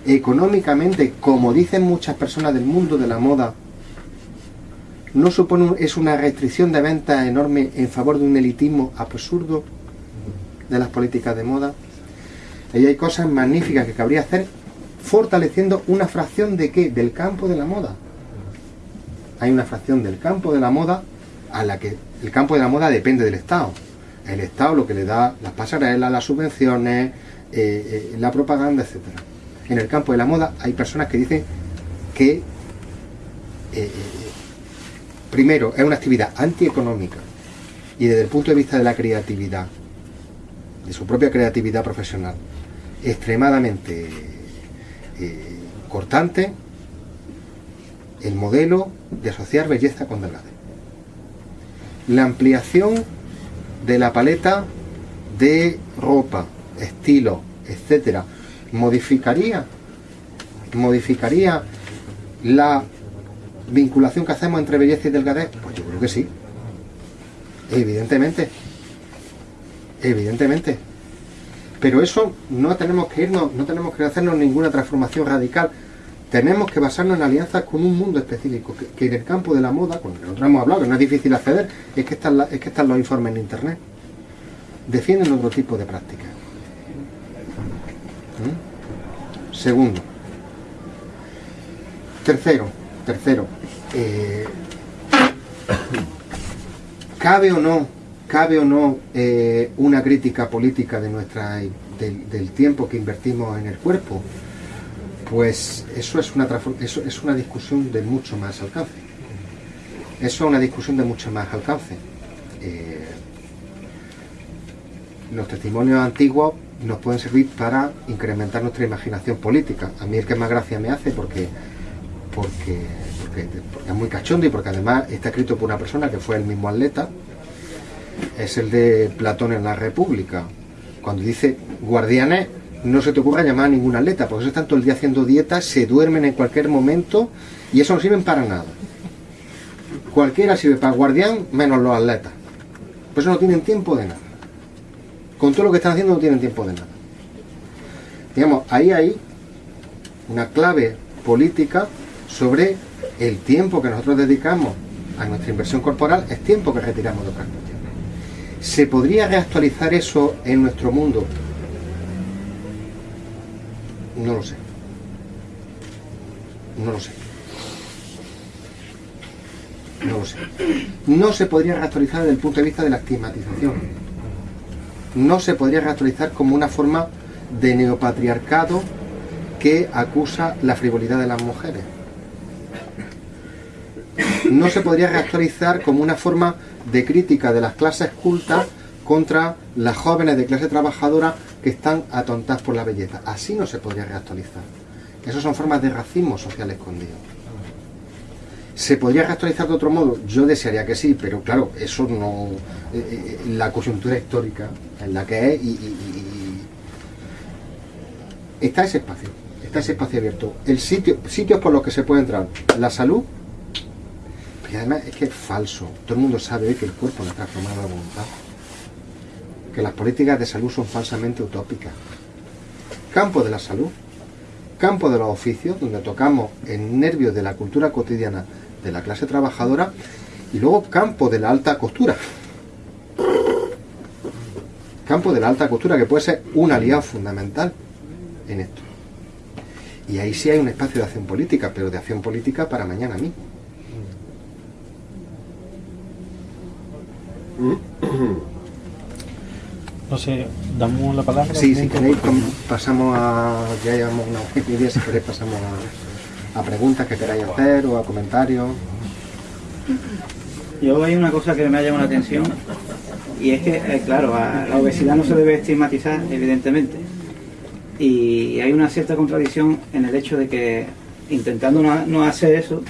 Económicamente, como dicen muchas personas del mundo de la moda, ¿no supone es una restricción de venta enorme en favor de un elitismo absurdo de las políticas de moda? Ahí hay cosas magníficas que cabría hacer fortaleciendo una fracción de qué? Del campo de la moda. Hay una fracción del campo de la moda a la que el campo de la moda depende del Estado. El Estado lo que le da las pasarelas, las subvenciones, eh, eh, la propaganda, etc. En el campo de la moda hay personas que dicen que, eh, primero, es una actividad antieconómica y desde el punto de vista de la creatividad, de su propia creatividad profesional, extremadamente cortante el modelo de asociar belleza con delgadez la ampliación de la paleta de ropa, estilo, etcétera, modificaría modificaría la vinculación que hacemos entre belleza y delgadez? Pues yo creo que sí. Evidentemente. Evidentemente. Pero eso no tenemos que irnos, no tenemos que hacernos ninguna transformación radical tenemos que basarnos en alianzas con un mundo específico, que, en el campo de la moda, con el que nosotros hemos hablado, que no es difícil acceder, es que están, es que están los informes en Internet. Defienden otro tipo de prácticas. ¿Mm? Segundo. Tercero, tercero. Eh, ¿Cabe o no, cabe o no eh, una crítica política de nuestra, del tiempo que invertimos en el cuerpo? Pues eso es una, es una discusión de mucho más alcance. Eso es una discusión de mucho más alcance. Eh, los testimonios antiguos nos pueden servir para incrementar nuestra imaginación política. A mí el que más gracia me hace porque, porque, porque, es muy cachondo y porque además está escrito por una persona que fue el mismo atleta, es el de Platón en la República, cuando dice guardianes no se te ocurra llamar a ningún atleta, porque eso están todo el día haciendo dietas, se duermen en cualquier momento y eso no sirven para nada. Cualquiera sirve para guardián, menos los atletas. Por eso no tienen tiempo de nada. Con todo lo que están haciendo no tienen tiempo de nada. Digamos, ahí hay una clave política sobre el tiempo que nosotros dedicamos a nuestra inversión corporal, es tiempo que retiramos de otras cuestiones. ¿Se podría reactualizar eso en nuestro mundo no lo sé. No lo sé. No lo sé. No se podría reactualizar desde el punto de vista de la estigmatización. No se podría reactualizar como una forma de neopatriarcado que acusa la frivolidad de las mujeres. No se podría reactualizar como una forma de crítica de las clases cultas contra las jóvenes de clase trabajadora que están atontadas por la belleza. Así no se podría reactualizar. Esas son formas de racismo social escondido. ¿Se podría reactualizar de otro modo? Yo desearía que sí, pero claro, eso no. Eh, eh, la coyuntura histórica en la que es y, está ese espacio, está ese espacio abierto. El sitio, sitios por los que se puede entrar, la salud, y además es que es falso. Todo el mundo sabe que el cuerpo no está formado a voluntad. Que las políticas de salud son falsamente utópicas. Campo de la salud, campo de los oficios, donde tocamos el nervio de la cultura cotidiana de la clase trabajadora, y luego campo de la alta costura. Campo de la alta costura, que puede ser un aliado fundamental en esto. Y ahí sí hay un espacio de acción política, pero de acción política para mañana mismo. <coughs> <coughs> No sé, damos la palabra. Sí, si queréis, pasamos a. Ya llevamos una hora si queréis, pasamos a, preguntas que queráis hacer o a comentarios. Yo hay una cosa que me ha llamado la atención y es que, eh, claro, la obesidad no se debe estigmatizar, evidentemente. Y hay una cierta contradicción en el hecho de que intentando no, no hacer eso,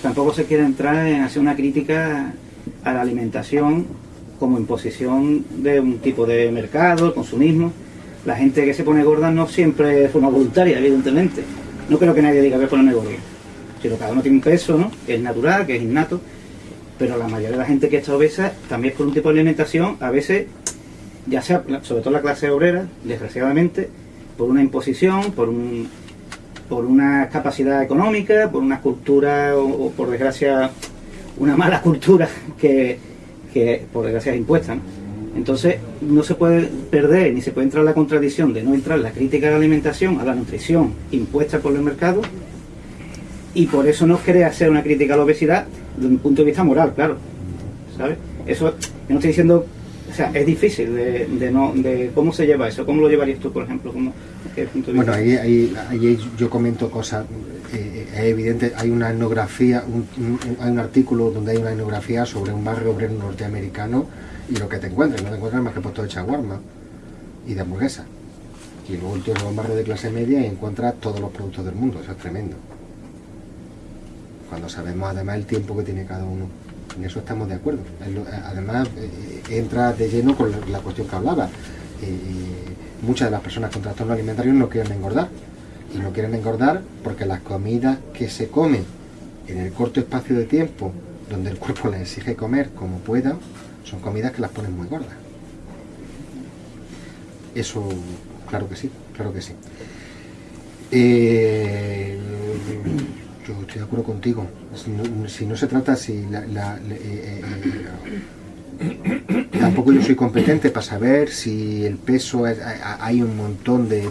tampoco se quiere entrar en hacer una crítica a la alimentación como imposición de un tipo de mercado, el consumismo. La gente que se pone gorda no siempre es forma voluntaria, evidentemente. No creo que nadie diga que ponerme gordo. Sino cada uno tiene un peso, ¿no? Que es natural, que es innato. Pero la mayoría de la gente que está obesa también es por un tipo de alimentación, a veces, ya sea, sobre todo la clase obrera, desgraciadamente, por una imposición, por un por una capacidad económica, por una cultura o por desgracia una mala <laughs> cultura que, por desgracia es impuesta. Entonces no se puede perder ni se puede entrar en la contradicción de no entrar en la crítica a la alimentación, a la nutrición impuesta por el mercado y por eso no quiere hacer una crítica a la obesidad desde un punto de vista moral, claro. ¿Sabes? Eso, no estoy diciendo, o sea, es difícil de, no, de cómo se lleva eso, cómo lo llevarías tú, por ejemplo, ¿Cómo, bueno, ahí, ahí, yo comento cosas es evidente, hay una etnografía, hay un artículo donde hay una etnografía sobre un barrio obrero norteamericano y lo que te encuentras, no te encuentras más que puesto de chaguarma y de hamburguesa. Y luego el tío va a un barrio de clase media y encuentras todos los productos del mundo, eso es tremendo. Cuando sabemos además el tiempo que tiene cada uno. En eso estamos de acuerdo. Además, eh, entra de lleno con la cuestión que hablaba. Eh, muchas de las personas con trastornos alimentarios no quieren engordar y no quieren engordar porque las comidas que se comen en el corto espacio de tiempo donde el cuerpo les exige comer como pueda, son comidas que las ponen muy gordas. Eso, claro que sí, claro que sí. Eh, yo estoy de acuerdo contigo. Si no, se trata, si la, eh, eh, <coughs> tampoco yo soy competente para saber si el peso, hay un montón de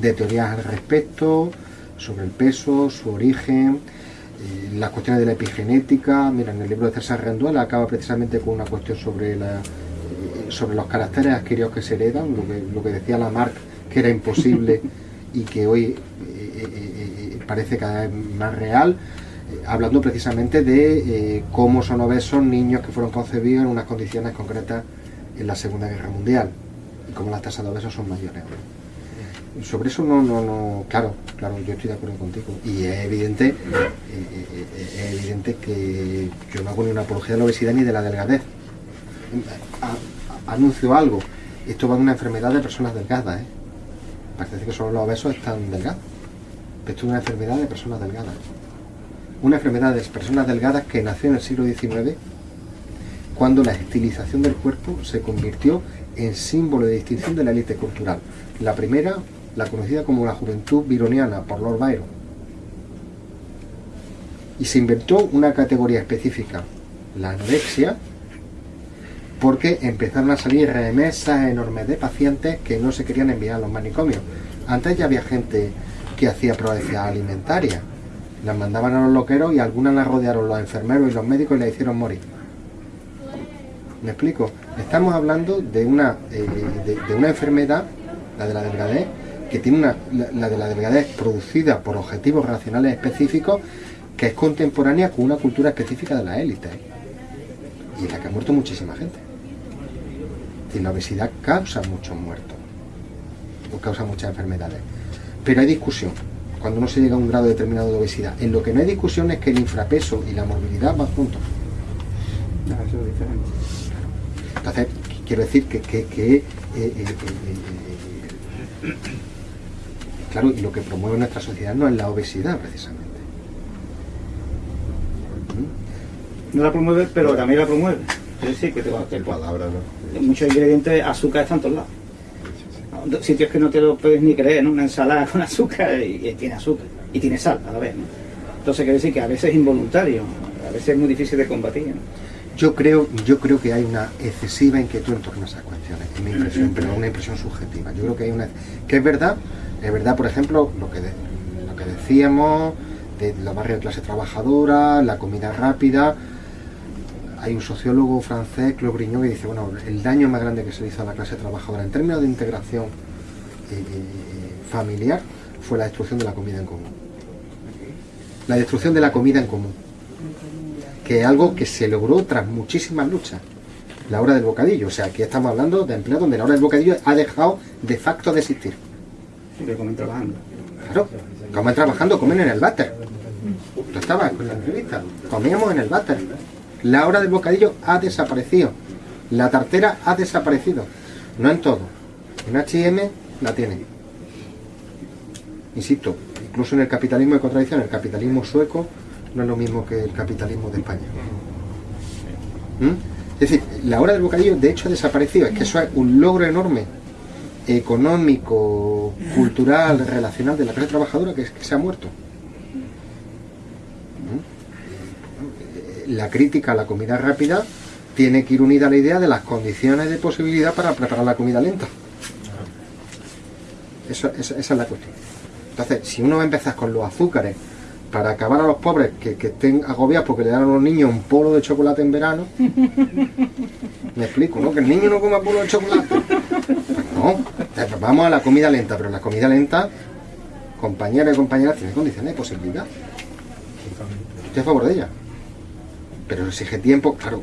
teorías al respecto, sobre el peso, su origen, eh, las cuestiones de la epigenética. Mira, en el libro de César Renduela acaba precisamente con una cuestión sobre, la, eh, sobre los caracteres adquiridos que se heredan, lo que, lo que decía Lamarck que era imposible y que hoy eh, parece cada vez más real, hablando precisamente de cómo son obesos niños que fueron concebidos en unas condiciones concretas en la Segunda Guerra Mundial y cómo las tasas de obesos son mayores sobre eso no, no, no, claro, claro, yo estoy de acuerdo contigo. Y es evidente, eh, eh, eh, es evidente que yo no hago ni una apología de la obesidad ni de la delgadez. anuncio algo, esto va de una enfermedad de personas delgadas, ¿eh? Parece que solo los obesos están delgados. Esto es una enfermedad de personas delgadas. Una enfermedad de personas delgadas que nació en el siglo XIX cuando la estilización del cuerpo se convirtió en símbolo de distinción de la élite cultural. La primera la conocida como la juventud vironiana por Lord Byron. Y se inventó una categoría específica, la anorexia, porque empezaron a salir remesas enormes de pacientes que no se querían enviar a los manicomios. Antes ya había gente que hacía proezia alimentaria. Las mandaban a los loqueros y algunas las rodearon los enfermeros y los médicos y la hicieron morir. ¿Me explico? Estamos hablando de una, eh, de una enfermedad, la de la delgadez, que tiene una, la, de la delgadez producida por objetivos racionales específicos, que es contemporánea con una cultura específica de la élite, y en la que ha muerto muchísima gente. Y la obesidad causa muchos muertos. causa muchas enfermedades. Pero hay discusión cuando uno se llega a un grado determinado de obesidad. En lo que no hay discusión es que el infrapeso y la morbilidad van juntos. Eso es diferente. Entonces, quiero decir que, que- que, eh, eh, eh, eh, claro, y lo que promueve nuestra sociedad no es la obesidad precisamente. No la promueve, pero también la promueve. Es decir, que te va palabra, ¿no? muchos ingredientes, azúcar están en todos lados. Sitios que no te lo puedes ni creer, ¿no? Una ensalada con azúcar y, y tiene azúcar y tiene sal a la vez, ¿no? Entonces quiere decir que a veces es involuntario, a veces es muy difícil de combatir, ¿no? Yo creo, yo creo que hay una excesiva inquietud en torno a esas cuestiones, es mi impresión, pero una impresión subjetiva. Yo creo que hay una que es verdad, es verdad, por ejemplo, lo que lo que decíamos de los barrios de clase trabajadora, la comida rápida. Hay un sociólogo francés, Claude Grignon, que dice, bueno, el daño más grande que se hizo a la clase trabajadora en términos de integración eh, eh, familiar fue la destrucción de la comida en común. La destrucción de la comida en común que es algo que se logró tras muchísimas luchas. La hora del bocadillo, o sea, aquí estamos hablando de empleos donde la hora del bocadillo ha dejado de facto de existir. Que comen trabajando. Claro, comen trabajando, comen en el váter. Tú estabas con la entrevista, comíamos en el váter. La hora del bocadillo ha desaparecido. La tartera ha desaparecido. No en todo. En H&M la tiene. Insisto, incluso en el capitalismo de contradicción, el capitalismo sueco no es lo mismo que el capitalismo de España. ¿Mm? Es decir, la hora del bocadillo de hecho ha desaparecido. Es que eso es un logro enorme económico, cultural, relacional de la clase trabajadora que, se ha muerto. ¿Mm? La crítica a la comida rápida tiene que ir unida a la idea de las condiciones de posibilidad para preparar la comida lenta. Eso- esa, esa es la cuestión. Entonces, si uno va a empezar con los azúcares para acabar a los pobres que, que estén agobiados porque le dan a los niños un polo de chocolate en verano, <laughs> me explico, ¿no? Que el niño no coma polo de chocolate. Vamos a la comida lenta, pero la comida lenta, compañeros y compañeras, tiene condiciones de posibilidad. Estoy a favor de ella. Pero exige tiempo, claro,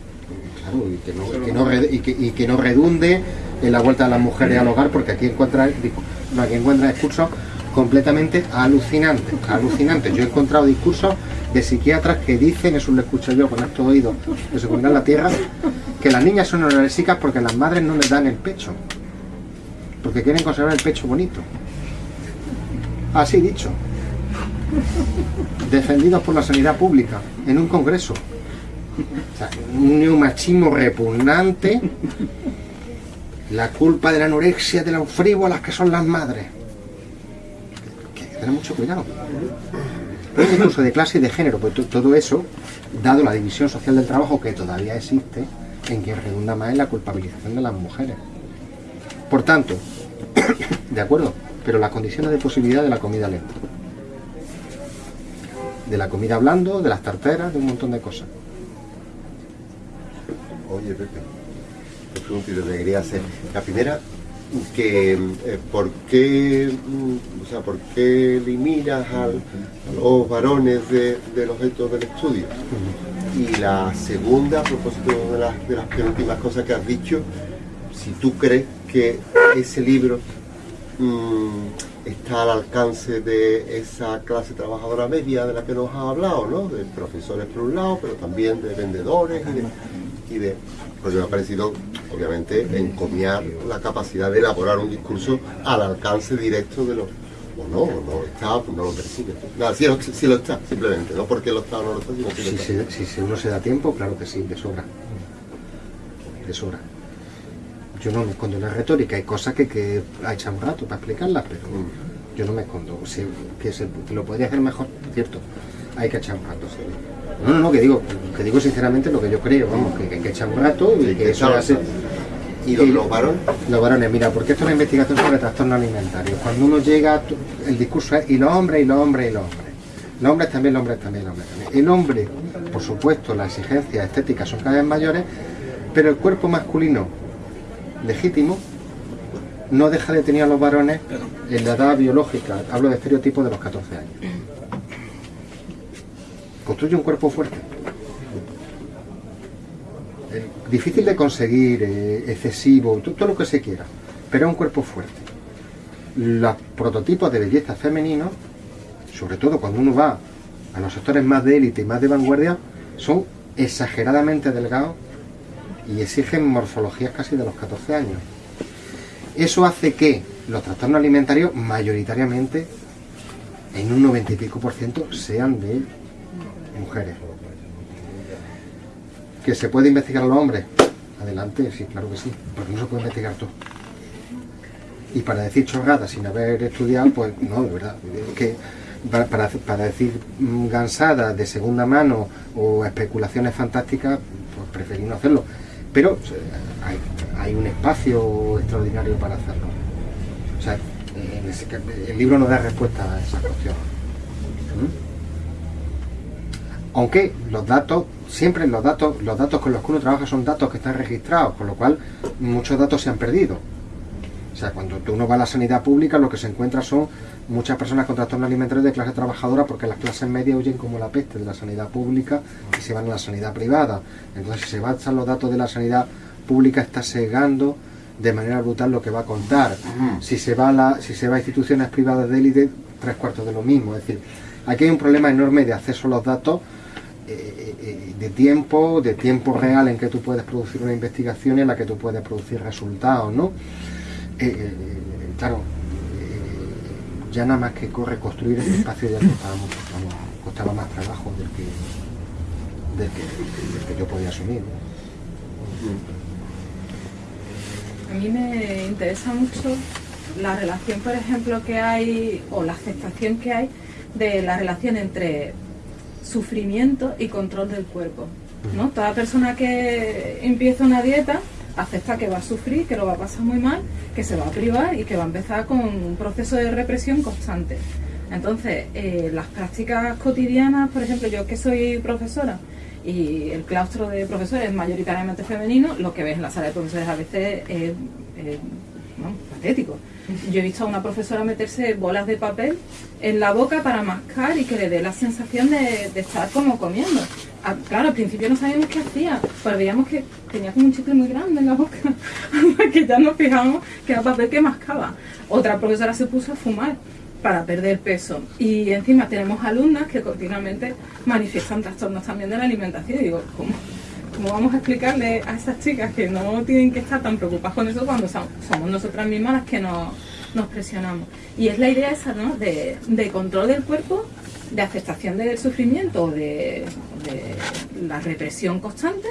claro, y que no, que no, y que- que no redunde en la vuelta de las mujeres al hogar, porque aquí encuentra, aquí encuentra discursos completamente alucinantes, alucinantes. Yo he encontrado discursos de psiquiatras que dicen, eso lo escucho yo con estos oídos de seguridad en la tierra, que las niñas son anorexicas porque las madres no les dan el pecho, porque quieren conservar el pecho bonito. Así dicho. Defendidos por la sanidad pública en un congreso. O sea, un neomachismo repugnante. La culpa de la anorexia, de las frívolas que son las madres. Hay que tener mucho cuidado. Pero es incluso de clase y de género, to- todo eso, dado la división social del trabajo que todavía existe, en que redunda más en la culpabilización de las mujeres. Por tanto, <coughs> de acuerdo, pero las condiciones de posibilidad de la comida lenta. De la comida blando, de las tarteras, de un montón de cosas. Oye, Pepe, dos preguntitas que quería hacer. La primera, que eh, ¿por qué, mm, o sea, por qué eliminas al- a los varones de- del objeto del estudio? Y la segunda, a propósito de las, de las penúltimas cosas que has dicho, si tú crees que ese libro mm, está al alcance de esa clase trabajadora media de la que nos has hablado, ¿no? De profesores por un lado, pero también de vendedores y de... Y de porque me ha parecido, obviamente, encomiar la capacidad de elaborar un discurso al alcance directo de los... O no, o no está, pues no lo persigue. Nada, sí, lo- está, simplemente, no porque lo está o no lo está, sino que lo Si, está. si se da tiempo, claro que sí, de sobra. De sobra. Yo no me escondo en la retórica, hay cosas que, que ha echado un rato para explicarlas, pero yo no me escondo. O sea, que, se, que lo podría hacer mejor, cierto. Hay que echar un rato, sí. No, no, no, que digo, que digo sinceramente lo que yo creo, vamos, que, que hay que echar un rato y Sí, que eso hace. ¿Y los, los varones? Los varones, mira, porque esto es una investigación sobre trastornos alimentarios. Cuando uno llega, el discurso es y los hombres, y los hombres, y los hombres. Los hombres también, los hombres también, los hombres también. El hombre, por supuesto, las exigencias estéticas son cada vez mayores, pero el cuerpo masculino legítimo no deja de tener a los varones en la edad biológica, hablo de estereotipos de los 14 años. Construye un cuerpo fuerte. Difícil de conseguir, eh, excesivo, to- todo lo que se quiera, pero es un cuerpo fuerte. los prototipos de belleza femeninos, sobre todo cuando uno va a los sectores más de élite y más de vanguardia, son exageradamente delgados y exigen morfologías casi de los 14 años. Eso hace que los trastornos alimentarios mayoritariamente, en un 90 y pico por ciento, sean de mujeres. ¿Que se puede investigar a los hombres? Adelante, sí, claro que sí, porque no se puede investigar todo. Y para decir chorradas sin haber estudiado, pues no, de verdad. Que para, para, para decir mm, gansadas de segunda mano o especulaciones fantásticas, pues preferí no hacerlo. Pero hay, un espacio extraordinario para hacerlo. O sea, el libro no da respuesta a esa cuestión. ¿Mm? Aunque los datos, siempre los datos, los datos con los que uno trabaja son datos que están registrados, con lo cual muchos datos se han perdido. O sea, cuando tú uno va a la sanidad pública, lo que se encuentra son muchas personas con trastornos alimentarios de clase trabajadora porque las clases medias huyen como la peste de la sanidad pública y se van a la sanidad privada. Entonces, si se basan los datos de la sanidad pública, está segando de manera brutal lo que va a contar. Si se va a, la, si se va a instituciones privadas de élite, tres cuartos de lo mismo. Es decir, aquí hay un problema enorme de acceso a los datos eh, eh, de tiempo, de tiempo real en que tú puedes producir una investigación y en la que tú puedes producir resultados, ¿no? Eh, eh, claro, eh, ya nada más que corre construir ese espacio ya costaba mucho, costaba más trabajo del que, del que, del que yo podía asumir. A mí me interesa mucho la relación, por ejemplo, que hay, o la aceptación que hay de la relación entre sufrimiento y control del cuerpo. ¿no? Toda persona que empieza una dieta acepta que va a sufrir, que lo va a pasar muy mal, que se va a privar y que va a empezar con un proceso de represión constante. Entonces, eh, las prácticas cotidianas, por ejemplo, yo que soy profesora y el claustro de profesores es mayoritariamente femenino, lo que ves en la sala de profesores a veces es, patético. Yo he visto a una profesora meterse bolas de papel en la boca para mascar y que le dé la sensación de estar como comiendo. Ah, claro, al principio no sabíamos qué hacía, pero veíamos que tenía como un chicle muy grande en la boca, <laughs> que ya nos fijamos que era papel que mascaba. Otra profesora se puso a fumar para perder peso. Y encima tenemos alumnas que continuamente manifiestan trastornos también de la alimentación. Digo, ¿cómo, cómo vamos a explicarle a esas chicas que no tienen que estar tan preocupadas con eso cuando somos nosotras mismas las que nos, nos presionamos? Y es la idea esa, ¿no? De, de control del cuerpo, de aceptación del sufrimiento, de, de la represión constante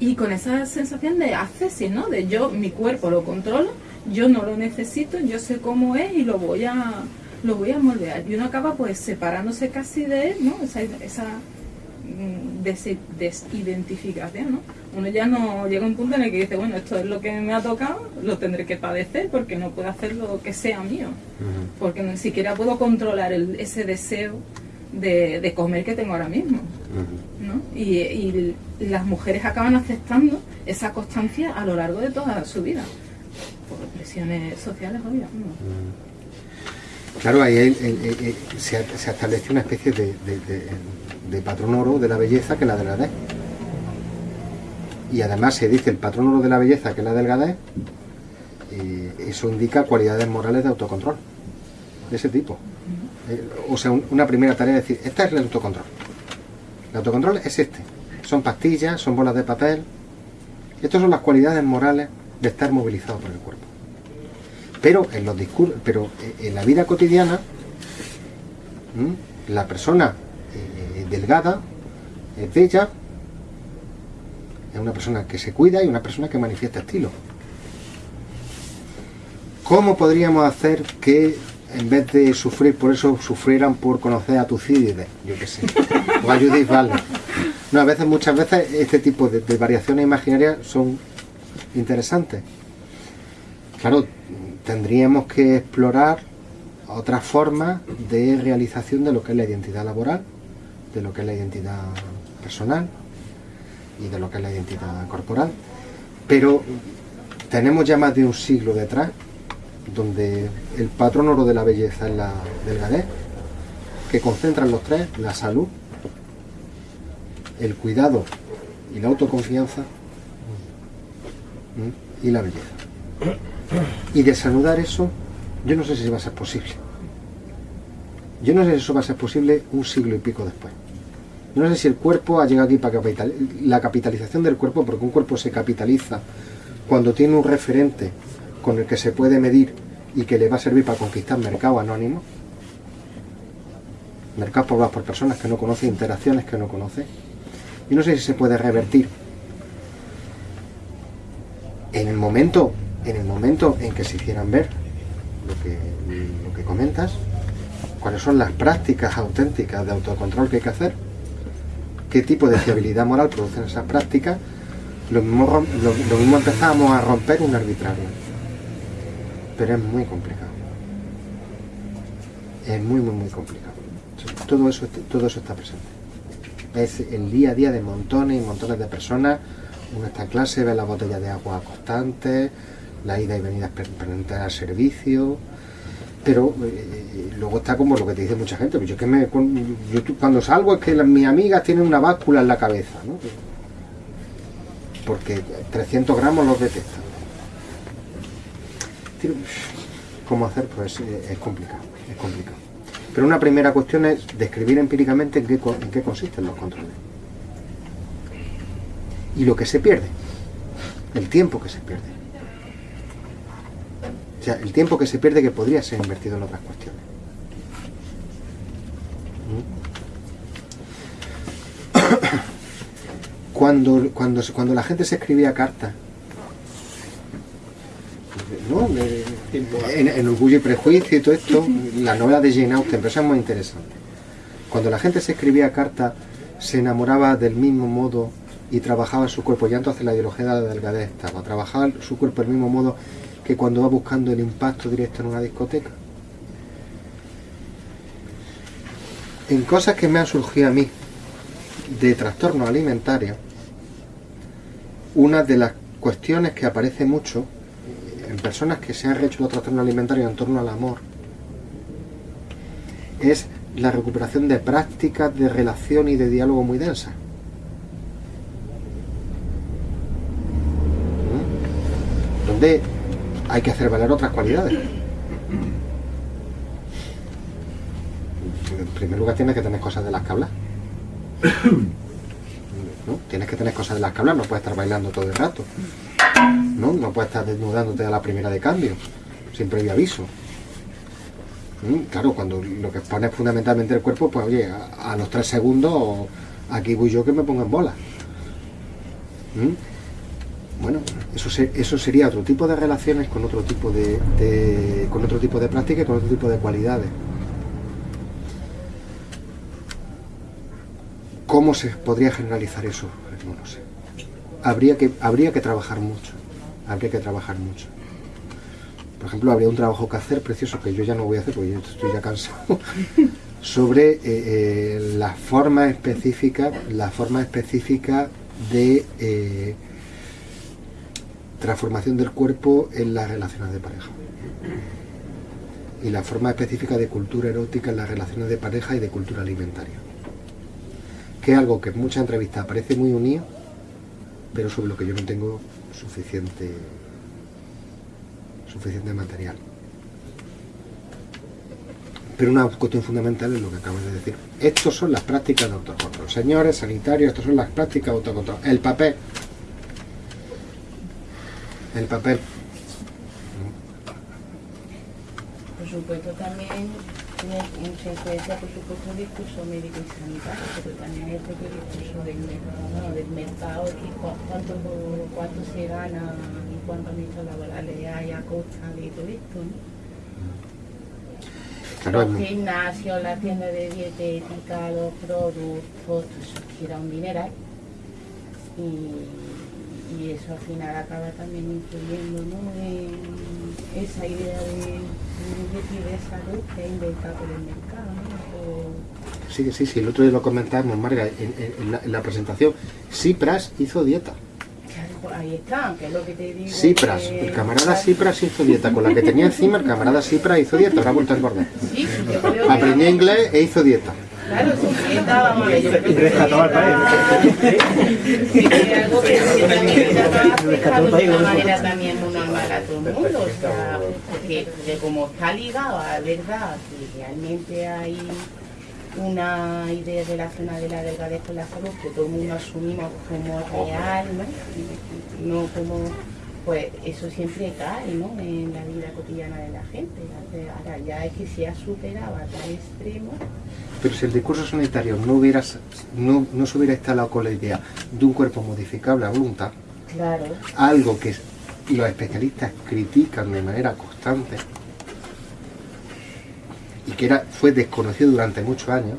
y con esa sensación de accesis, ¿no? De yo, mi cuerpo lo controlo, yo no lo necesito, yo sé cómo es y lo voy a lo voy a moldear. Y uno acaba pues separándose casi de él, ¿no? Esa, esa mm, des- desidentificación, ¿no? Uno ya no llega a un punto en el que dice, bueno, esto es lo que me ha tocado, lo tendré que padecer porque no puedo hacer lo que sea mío. Porque ni siquiera puedo controlar el- ese deseo de, de comer que tengo ahora mismo. ¿no? Y, y las mujeres acaban aceptando esa constancia a lo largo de toda su vida, por presiones sociales, obvio. ¿no? Claro, ahí el- el- el- el- se, ha- se establece una especie de, de- de- de patrón oro de la belleza que es la delgadez. Y además se dice el patrón oro de la belleza que es la delgadez, y eso indica cualidades morales de autocontrol, de ese tipo. Eh, o sea, un- una primera tarea es decir, este es el autocontrol. El autocontrol es este. Son pastillas, son bolas de papel. Estas son las cualidades morales de estar movilizado por el cuerpo. Pero en los discursos, pero eh, en la vida cotidiana, la persona eh, delgada es bella, es una persona que se cuida y una persona que manifiesta estilo. ¿Cómo podríamos hacer que en vez de sufrir por eso sufrieran por conocer a Tucídides? Yo qué sé. O a Judith Butler. No, a veces, muchas veces, este tipo de, de variaciones imaginarias son interesantes. Claro, tendríamos que explorar otras formas de realización de lo que es la identidad laboral, de lo que es la identidad personal y de lo que es la identidad corporal. Pero tenemos ya más de un siglo detrás, donde el patrón oro de la belleza es la delgadez, que concentran los tres, la salud, el cuidado y la autoconfianza y la belleza. Y desanudar eso Yo no sé si va a ser posible. Yo no sé si eso va a ser posible un siglo y pico después. No sé si el cuerpo ha llegado aquí para la capitalización del cuerpo, porque un cuerpo se capitaliza cuando tiene un referente con el que se puede medir y que le va a servir para conquistar mercado anónimo, mercados poblados por personas que no conoce, interacciones que no conoce. Y no sé si se puede revertir en el momento, en el momento en que se hicieran ver lo que, lo que comentas, cuáles son las prácticas auténticas de autocontrol que hay que hacer, qué tipo de fiabilidad moral producen esas prácticas, lo mismo, lo, empezamos a romper un arbitrario. Pero es muy complicado. Es muy, muy, muy complicado. Todo eso, todo eso está presente. Es el día a día de montones y montones de personas. Uno está en clase, ve la botella de agua constante, la ida y venida permanente al servicio. Pero eh, luego está como lo que te dice mucha gente. Pues yo, que me, cuando salgo es que mis amigas tienen una báscula en la cabeza. ¿no? Porque 300 gramos los detectan. ¿Cómo hacer? Pues eh, es complicado, es complicado. Pero una primera cuestión es describir empíricamente en qué consisten los controles. Y lo que se pierde, el tiempo que se pierde. O sea, el tiempo que se pierde que podría ser invertido en otras cuestiones. ¿Mm? Cuando, cuando, cuando la gente se escribía cartas, ¿no? en, en, Orgullo y Prejuicio y todo esto, la novela de Jane Austen, pero eso es muy interesante. Cuando la gente se escribía carta, se enamoraba del mismo modo y trabajaba su cuerpo, ya entonces la ideología de la delgadez estaba, trabajaba su cuerpo del mismo modo que cuando va buscando el impacto directo en una discoteca. En cosas que me han surgido a mí de trastorno alimentario, una de las cuestiones que aparece mucho en personas que se han hecho los trastornos alimentarios en torno al amor es la recuperación de prácticas de relación y de diálogo muy densas. ¿Mm? Donde hay que hacer valer otras cualidades. En primer lugar tienes que tener cosas de las que hablar. ¿No? Tienes que tener cosas de las que hablar, no puedes estar bailando todo el rato. ¿no? No puedes estar desnudándote a la primera de cambio, sin previo aviso. ¿Mm? Claro, cuando lo que expone fundamentalmente el cuerpo, pues oye, a, los tres segundos aquí voy yo que me pongo en bola. ¿Mm? Bueno, eso, eso sería otro tipo de relaciones con otro tipo de, con otro tipo de práctica y con otro tipo de cualidades. ¿Cómo se podría generalizar eso? No lo sé. Habría que, habría que trabajar mucho habría que trabajar mucho. Por ejemplo, habría un trabajo que hacer precioso que yo ya no voy a hacer porque yo estoy ya cansado <laughs> sobre eh, eh, la forma específica, la forma específica de eh, transformación del cuerpo en las relaciones de pareja y la forma específica de cultura erótica en las relaciones de pareja y de cultura alimentaria que es algo que en muchas entrevistas parece muy unido pero sobre lo que yo no tengo suficiente, suficiente material. Pero una cuestión fundamental es lo que acabas de decir. Estos son las prácticas de autocontrol. Señores sanitarios, estas son las prácticas de autocontrol. El papel. El papel. Por supuesto también mucha influencia, por supuesto, el discurso médico y sanitario, pero también el propio discurso del, del mercado, que cuánto, cuánto se gana y cuántos nichos laborales hay a costa de todo esto. ¿no? Los gimnasios, la tienda de dietética, los productos, eso gira un dineral. Y, y eso al final acaba también influyendo ¿no? en esa idea de Sí, sí, sí, el otro día lo comentábamos, Marga, en, la, presentación. Cipras hizo dieta. Claro, ahí está, que es lo que te digo. Cipras, el camarada Cipras hizo dieta. Con la que tenía encima, el camarada Cipras hizo dieta, ahora ha vuelto a engordar. Sí, Aprendió inglés e hizo dieta. Claro, yo creo Y rescató al país. Sí, algo que nos ha afectado de una manera también muy normal a todo el mundo, o sea, porque, porque como está ligado a verdad que realmente hay una idea relacionada de la delgadez con la salud que todo el mundo asumimos como real, ¿no? No como, pues eso siempre cae, ¿no? En la vida cotidiana de la gente. Ahora ya es que se ha superado a tal extremo Pero si el discurso sanitario no, hubiera, no, no se hubiera instalado con la idea de un cuerpo modificable a voluntad, Claro, algo que los especialistas critican de manera constante y que era, fue desconocido durante muchos años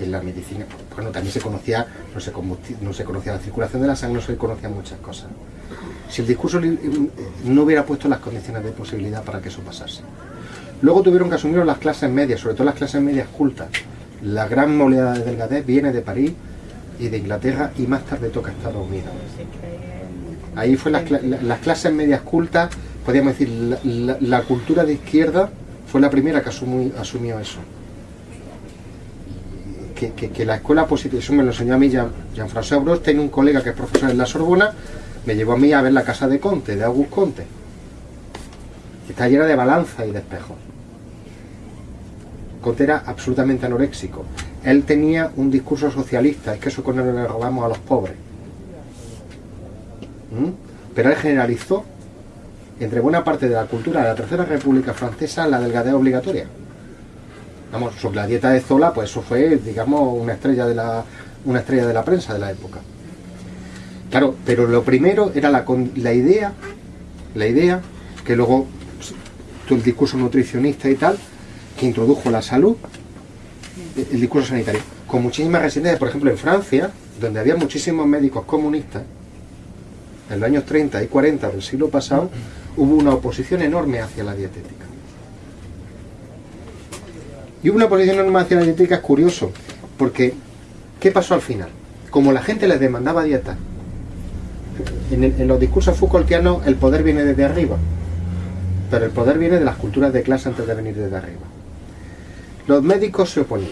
en la medicina. Bueno, también se conocía, no se, no se conocía la circulación de la sangre, no se conocían muchas cosas. Si el discurso eh, no hubiera puesto las condiciones de posibilidad para que eso pasase. Luego tuvieron que asumir las clases medias, sobre todo las clases medias cultas. La gran oleada de delgadez viene de París y de Inglaterra y más tarde toca Estados Unidos. Ahí fue las, cla- la- las clases medias cultas, podríamos decir, la, cultura de izquierda fue la primera que asumió eso. Que, la escuela positiva, eso me lo enseñó a mí Jean- Jean-François Bros, tiene un colega que es profesor en la Sorbona, me llevó a mí a ver la casa de Conte, de Auguste Conte, que está llena de balanza y de espejos. Conte era absolutamente anoréxico. Él tenía un discurso socialista, es que eso con él le robamos a los pobres. ¿Mm? Pero él generalizó entre buena parte de la cultura de la Tercera República Francesa la delgadez obligatoria. Vamos, sobre la dieta de Zola, pues eso fue, digamos, una estrella de la, una estrella de la prensa de la época. Claro, pero lo primero era la, idea, la idea, que luego pues, el discurso nutricionista y tal, que introdujo la salud, el- discurso sanitario, con muchísimas resistencias, por ejemplo, en Francia, donde había muchísimos médicos comunistas, en los años 30 y 40 del siglo pasado, hubo una oposición enorme hacia la dietética. Y hubo una oposición enorme hacia la dietética, es curioso, porque ¿qué pasó al final? Como la gente les demandaba dieta, en, los discursos Foucaultianos el poder viene desde arriba, pero el poder viene de las culturas de clase antes de venir desde arriba. Los médicos se oponían.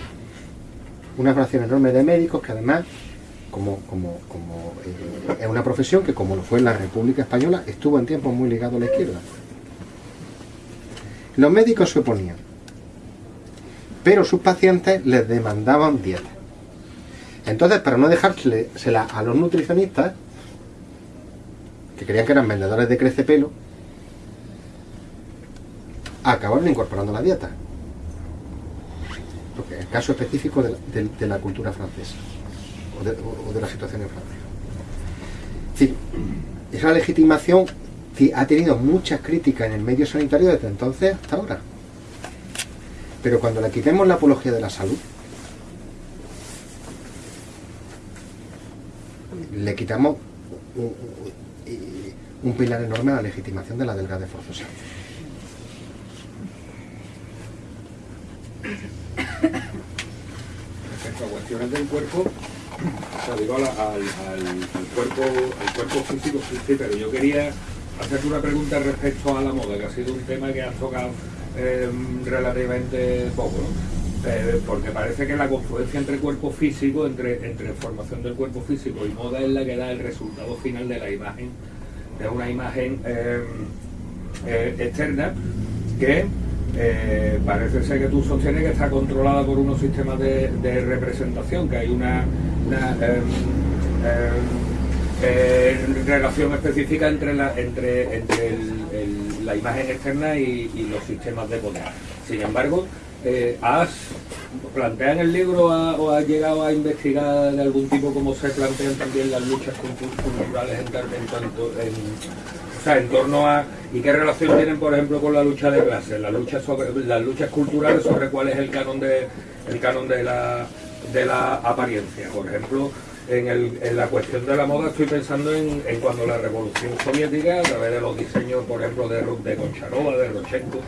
Una fracción enorme de médicos que además como, como, como eh, es una profesión que, como lo fue en la República Española, estuvo en tiempos muy ligado a la izquierda. Los médicos se oponían, pero sus pacientes les demandaban dieta. Entonces, para no dejársela a los nutricionistas, que creían que eran vendedores de crecepelo, acabaron incorporando la dieta. Porque el caso específico de la- cultura francesa o de, la situación en Francia. Es decir, esa legitimación ti- ha tenido muchas críticas en el medio sanitario desde entonces hasta ahora. Pero cuando le quitemos la apología de la salud, le quitamos un, pilar enorme a la legitimación de la delgadez forzosa. Respecto a cuestiones del cuerpo, o sea, digo, al, cuerpo, al cuerpo físico, sí, sí, pero yo quería hacerte una pregunta respecto a la moda, que ha sido un tema que has tocado eh, relativamente poco. Eh, porque parece que la confluencia entre cuerpo físico, entre, entre formación del cuerpo físico y moda es la que da el resultado final de la imagen, de una imagen eh, eh, externa que parece ser que tú sostienes que está controlada por unos sistemas de, representación, que hay una, em, em, relación específica entre la, entre, entre la imagen externa y, y los sistemas de poder. Sin embargo, eh, ¿has plantea en el libro o has llegado a investigar de algún tipo cómo se plantean también las luchas cultu- culturales en, en tanto en, o sea, en torno a y qué relación tienen por ejemplo con la lucha de clases las luchas las luchas culturales sobre cuál es el canon de el canon de la de la apariencia. Por ejemplo en, el- en la cuestión de la moda estoy pensando en, cuando la revolución soviética a través de los diseños por ejemplo de, de Koncharova de Rochenko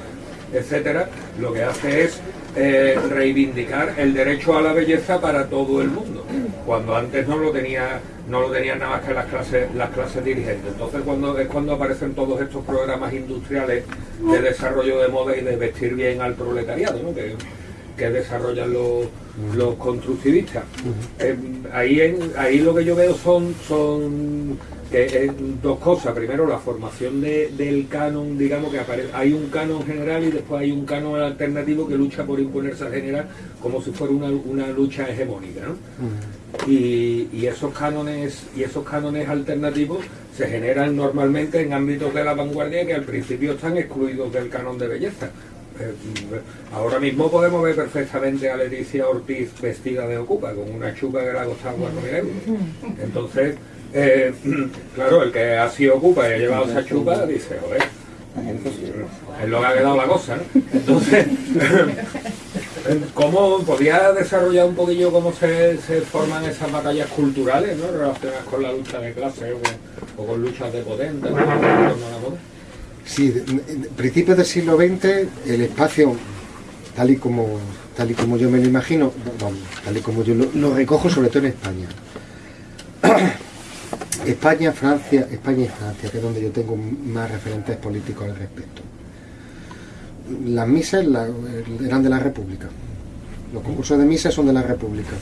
etcétera, lo que hace es eh, reivindicar el derecho a la belleza para todo el mundo, cuando antes no lo tenía no lo tenían nada más que las clases las clases dirigentes. Entonces cuando es cuando aparecen todos estos programas industriales de desarrollo de moda y de vestir bien al proletariado, ¿no? que, que desarrollan los, los constructivistas. Eh, ahí, en- ahí lo que yo veo son, son que, eh, dos cosas. Primero, la formación de- del canon, digamos que apare- hay un canon general y después hay un canon alternativo que lucha por imponerse al general como si fuera una, una lucha hegemónica. ¿no? y, y esos cánones y esos cánones alternativos se generan normalmente en ámbitos de la vanguardia que al principio están excluidos del canon de belleza. Eh, mm, ahora mismo podemos ver perfectamente a Leticia Ortiz vestida de ocupa, con una chupa que le ha costado 4.000 euros. Entonces, eh, claro, el que ha sido ocupa y ha llevado esa chupa dice, joder, es lo que ha quedado la cosa, ¿no? Entonces, <laughs> ¿cómo podía desarrollar un poquillo cómo se, se forman esas batallas culturales, ¿no? Relacionadas con la lucha de clase o, o con luchas de potentes, ¿no? Sí, en principios del siglo XX el espacio, tal y como, tal y como yo me lo imagino, vamos, tal y como yo lo, lo recojo, sobre todo en España. España, Francia, España y Francia, que es donde yo tengo más referentes políticos al respecto. Las misas eran de la República. Los concursos de misas son de la República.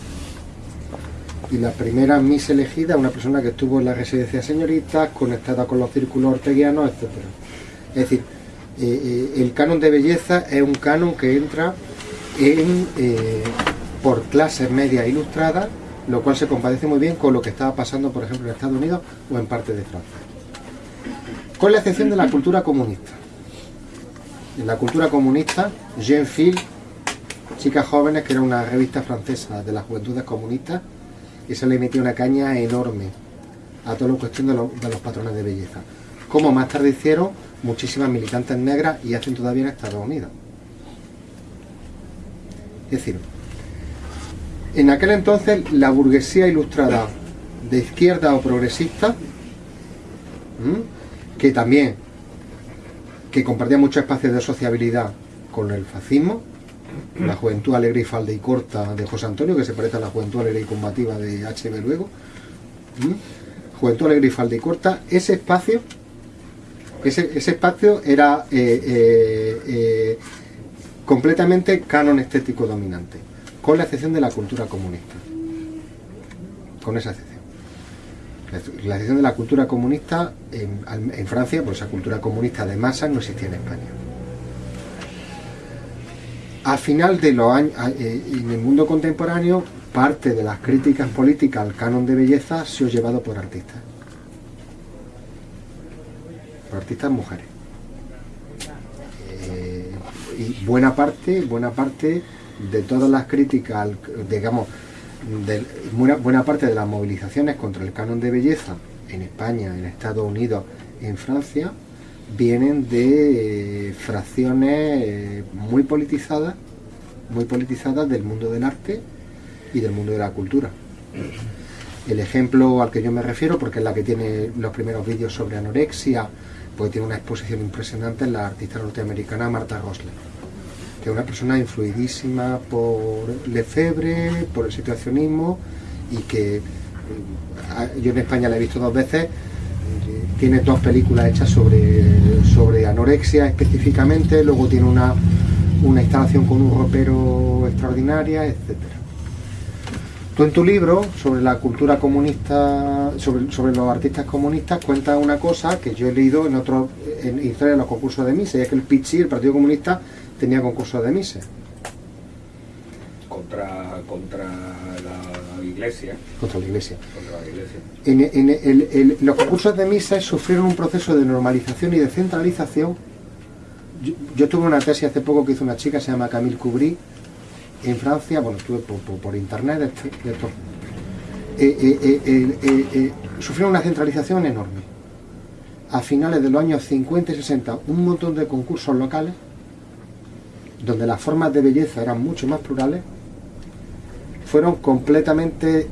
Y la primera misa elegida, una persona que estuvo en la residencia de conectada con los círculos orteguianos, etcétera. Es decir, eh, eh, el canon de belleza es un canon que entra en, eh, por clases medias ilustradas, lo cual se compadece muy bien con lo que estaba pasando, por ejemplo, en Estados Unidos o en parte de Francia. Con la excepción de la cultura comunista. En la cultura comunista, Jean Phil, Chicas Jóvenes, que era una revista francesa de las juventudes comunistas, se le metió una caña enorme a toda la cuestión de los patrones de belleza. Como más tarde hicieron muchísimas militantes negras y hacen todavía en Estados Unidos. Es decir, en aquel entonces la burguesía ilustrada de izquierda o progresista, que también que compartía muchos espacios de sociabilidad con el fascismo, la juventud alegre y falda y corta de José Antonio, que se parece a la juventud alegre y combativa de H.B. Luego, juventud alegre y falda y corta, ese espacio, ese, ese espacio era eh, eh, eh, completamente canon estético dominante, con la excepción de la cultura comunista. Con esa excepción. La ex- La excepción de la cultura comunista en, Francia, pues esa cultura comunista de masas no existía en España. Al final de los años, eh, en el mundo contemporáneo, parte de las críticas políticas al canon de belleza ha sido llevado por artistas. Por artistas mujeres. Eh, y buena parte, buena parte de todas las críticas, digamos, de, buena, buena parte de las movilizaciones contra el canon de belleza en España, en Estados Unidos, en Francia, vienen de eh, fracciones eh, muy politizadas, muy politizadas del mundo del arte y del mundo de la cultura. El ejemplo al que yo me refiero, porque es la que tiene los primeros vídeos sobre anorexia, pues tiene una exposición impresionante en la artista norteamericana Marta Rosler, que es una persona influidísima por Lefebvre, por el situacionismo y que eh, yo en España la he visto dos veces. eh, Tiene dos películas hechas sobre, sobre anorexia específicamente, luego tiene una, una instalación con un ropero extraordinaria, etcétera. Tú en tu libro sobre la cultura comunista, sobre, sobre los artistas comunistas, cuentas una cosa que yo he leído en otro, en historia de los concursos de Mise, y es que el PICHI, el Partido Comunista, tenía concursos de Mise. contra, contra la iglesia. contra la iglesia. Contra la iglesia. En, en el- el- los concursos de Mises sufrieron un proceso de normalización y de centralización. Yo, yo tuve una tesis hace poco que hizo una chica, se llama Camille Cubry, en Francia, bueno, estuve por, internet, de esto. Eh, eh, eh, sufrieron una centralización enorme. A finales de los años 50 y 60, un montón de concursos locales, donde las formas de belleza eran mucho más plurales, fueron completamente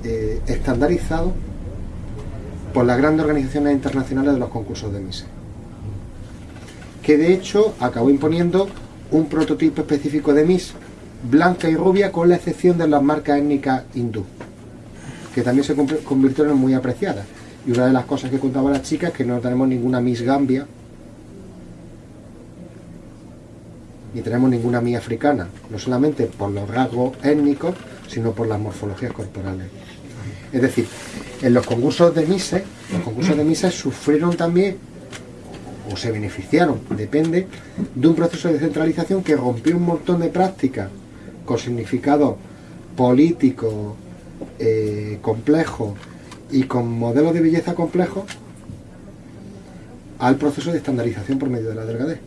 estandarizados por las grandes organizaciones internacionales de los concursos de Mises. Que de hecho acabó imponiendo un prototipo específico de Miss blanca y rubia con la excepción de las marcas étnicas hindú, que también se conv- convirtieron en muy apreciadas. Y una de las cosas que contaba la chica es que no tenemos ninguna Miss Gambia. ni tenemos ninguna mía africana, no solamente por los rasgos étnicos, sino por las morfologías corporales. Es decir, en los concursos de Mises, los concursos de Mises sufrieron también, o se beneficiaron, depende, de un proceso de centralización que rompió un montón de prácticas con significado político, eh, complejo y con modelos de belleza complejos al proceso de estandarización por medio de la delgadez.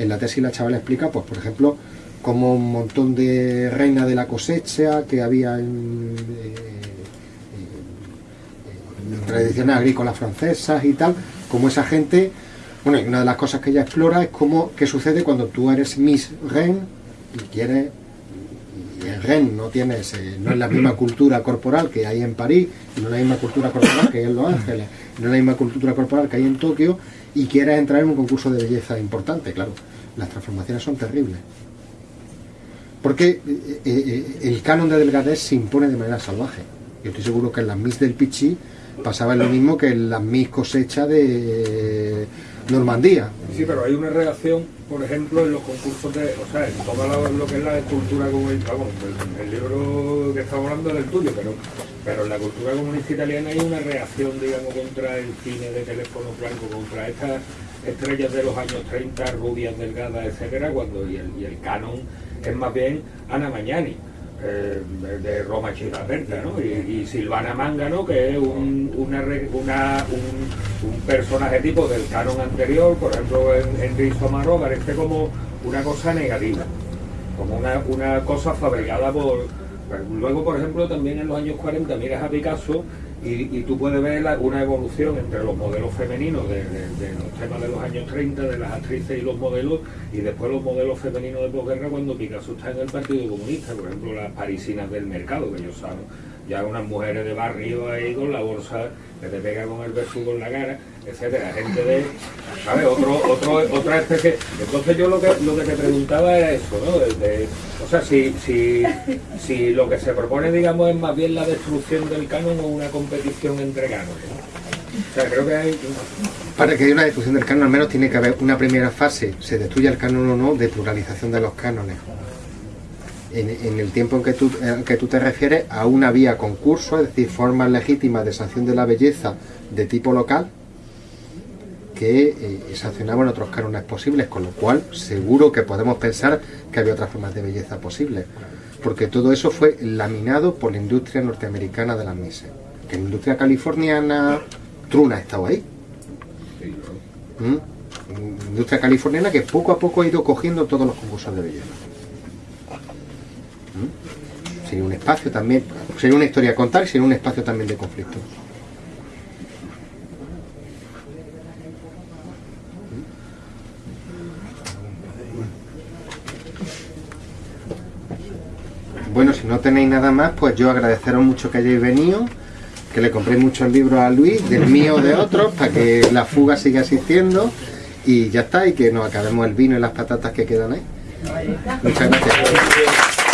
En la tesis la chavala explica, pues por ejemplo, como un montón de reina de la cosecha que había en, eh, tradiciones agrícolas francesas y tal, como esa gente, bueno, y una de las cosas que ella explora es cómo, qué sucede cuando tú eres Miss Reine y quieres y en Rennes no tienes, eh, no es la misma <clears throat> cultura corporal que hay en París, no es la misma cultura corporal que hay en Los Ángeles, no es la misma cultura corporal que hay en Tokio, y quieres entrar en un concurso de belleza importante, claro, las transformaciones son terribles. Porque eh, eh, el canon de delgadez se impone de manera salvaje. Yo estoy seguro que en las Miss del Pichi pasaba lo mismo que en las Miss cosecha de Normandía. Sí, pero hay una reacción, por ejemplo, en los concursos de, o sea, en todo lo, lo que es la cultura comunista, vamos, el, el libro que estamos hablando es del tuyo, pero, pero en la cultura comunista italiana hay una reacción, digamos, contra el cine de teléfono blanco, contra estas estrellas de los años 30, rubias, delgadas, etcétera, cuando y el, y el canon es más bien Ana Magnani. Eh, de, Roma Città Aperta, ¿no? Y, Silvana Mangano, que es un, una, un, personaje tipo del canon anterior, por ejemplo en, en Risto Amaro, parece como una cosa negativa, como una, una cosa fabricada por... Luego, por ejemplo, también en los años 40 miras a Picasso y, y tú puedes ver una evolución entre los modelos femeninos de, de- de los temas de los años 30, de las actrices y los modelos, y después los modelos femeninos de posguerra cuando Picasso está en el Partido Comunista, por ejemplo las parisinas del mercado, que ellos saben, ya unas mujeres de barrio ahí con la bolsa que te pega con el besugo en la cara, etcétera, gente de, ¿sabes? Otro, otro, otra especie. Entonces yo lo que, lo que te preguntaba era eso, ¿no? De- de- o sea, si, si, si lo que se propone, digamos, es más bien la destrucción del canon o una competición entre cánones. ¿no? O sea, creo que hay... Para que haya una destrucción del canon, al menos tiene que haber una primera fase, se destruya el canon o no, de pluralización de los cánones. En, el tiempo en que, tú, en que tú te refieres, aún había concursos, es decir, formas legítimas de sanción de la belleza de tipo local que eh, sancionaban otros cánones posibles, con lo cual seguro que podemos pensar que había otras formas de belleza posibles. Porque todo eso fue laminado por la industria norteamericana de las mises. Que la industria californiana, Truna ha estado ahí. ¿Mm? Industria californiana que poco a poco ha ido cogiendo todos los concursos de belleza. ¿Mm? Sería un espacio también, sería una historia a contar y sería un espacio también de conflicto. Bueno, si no tenéis nada más, pues yo agradeceros mucho que hayáis venido, que le compréis muchos libros a Luis, del mío o de otros, para que la fuga siga existiendo y ya está, y que nos acabemos el vino y las patatas que quedan ahí. Muchas gracias.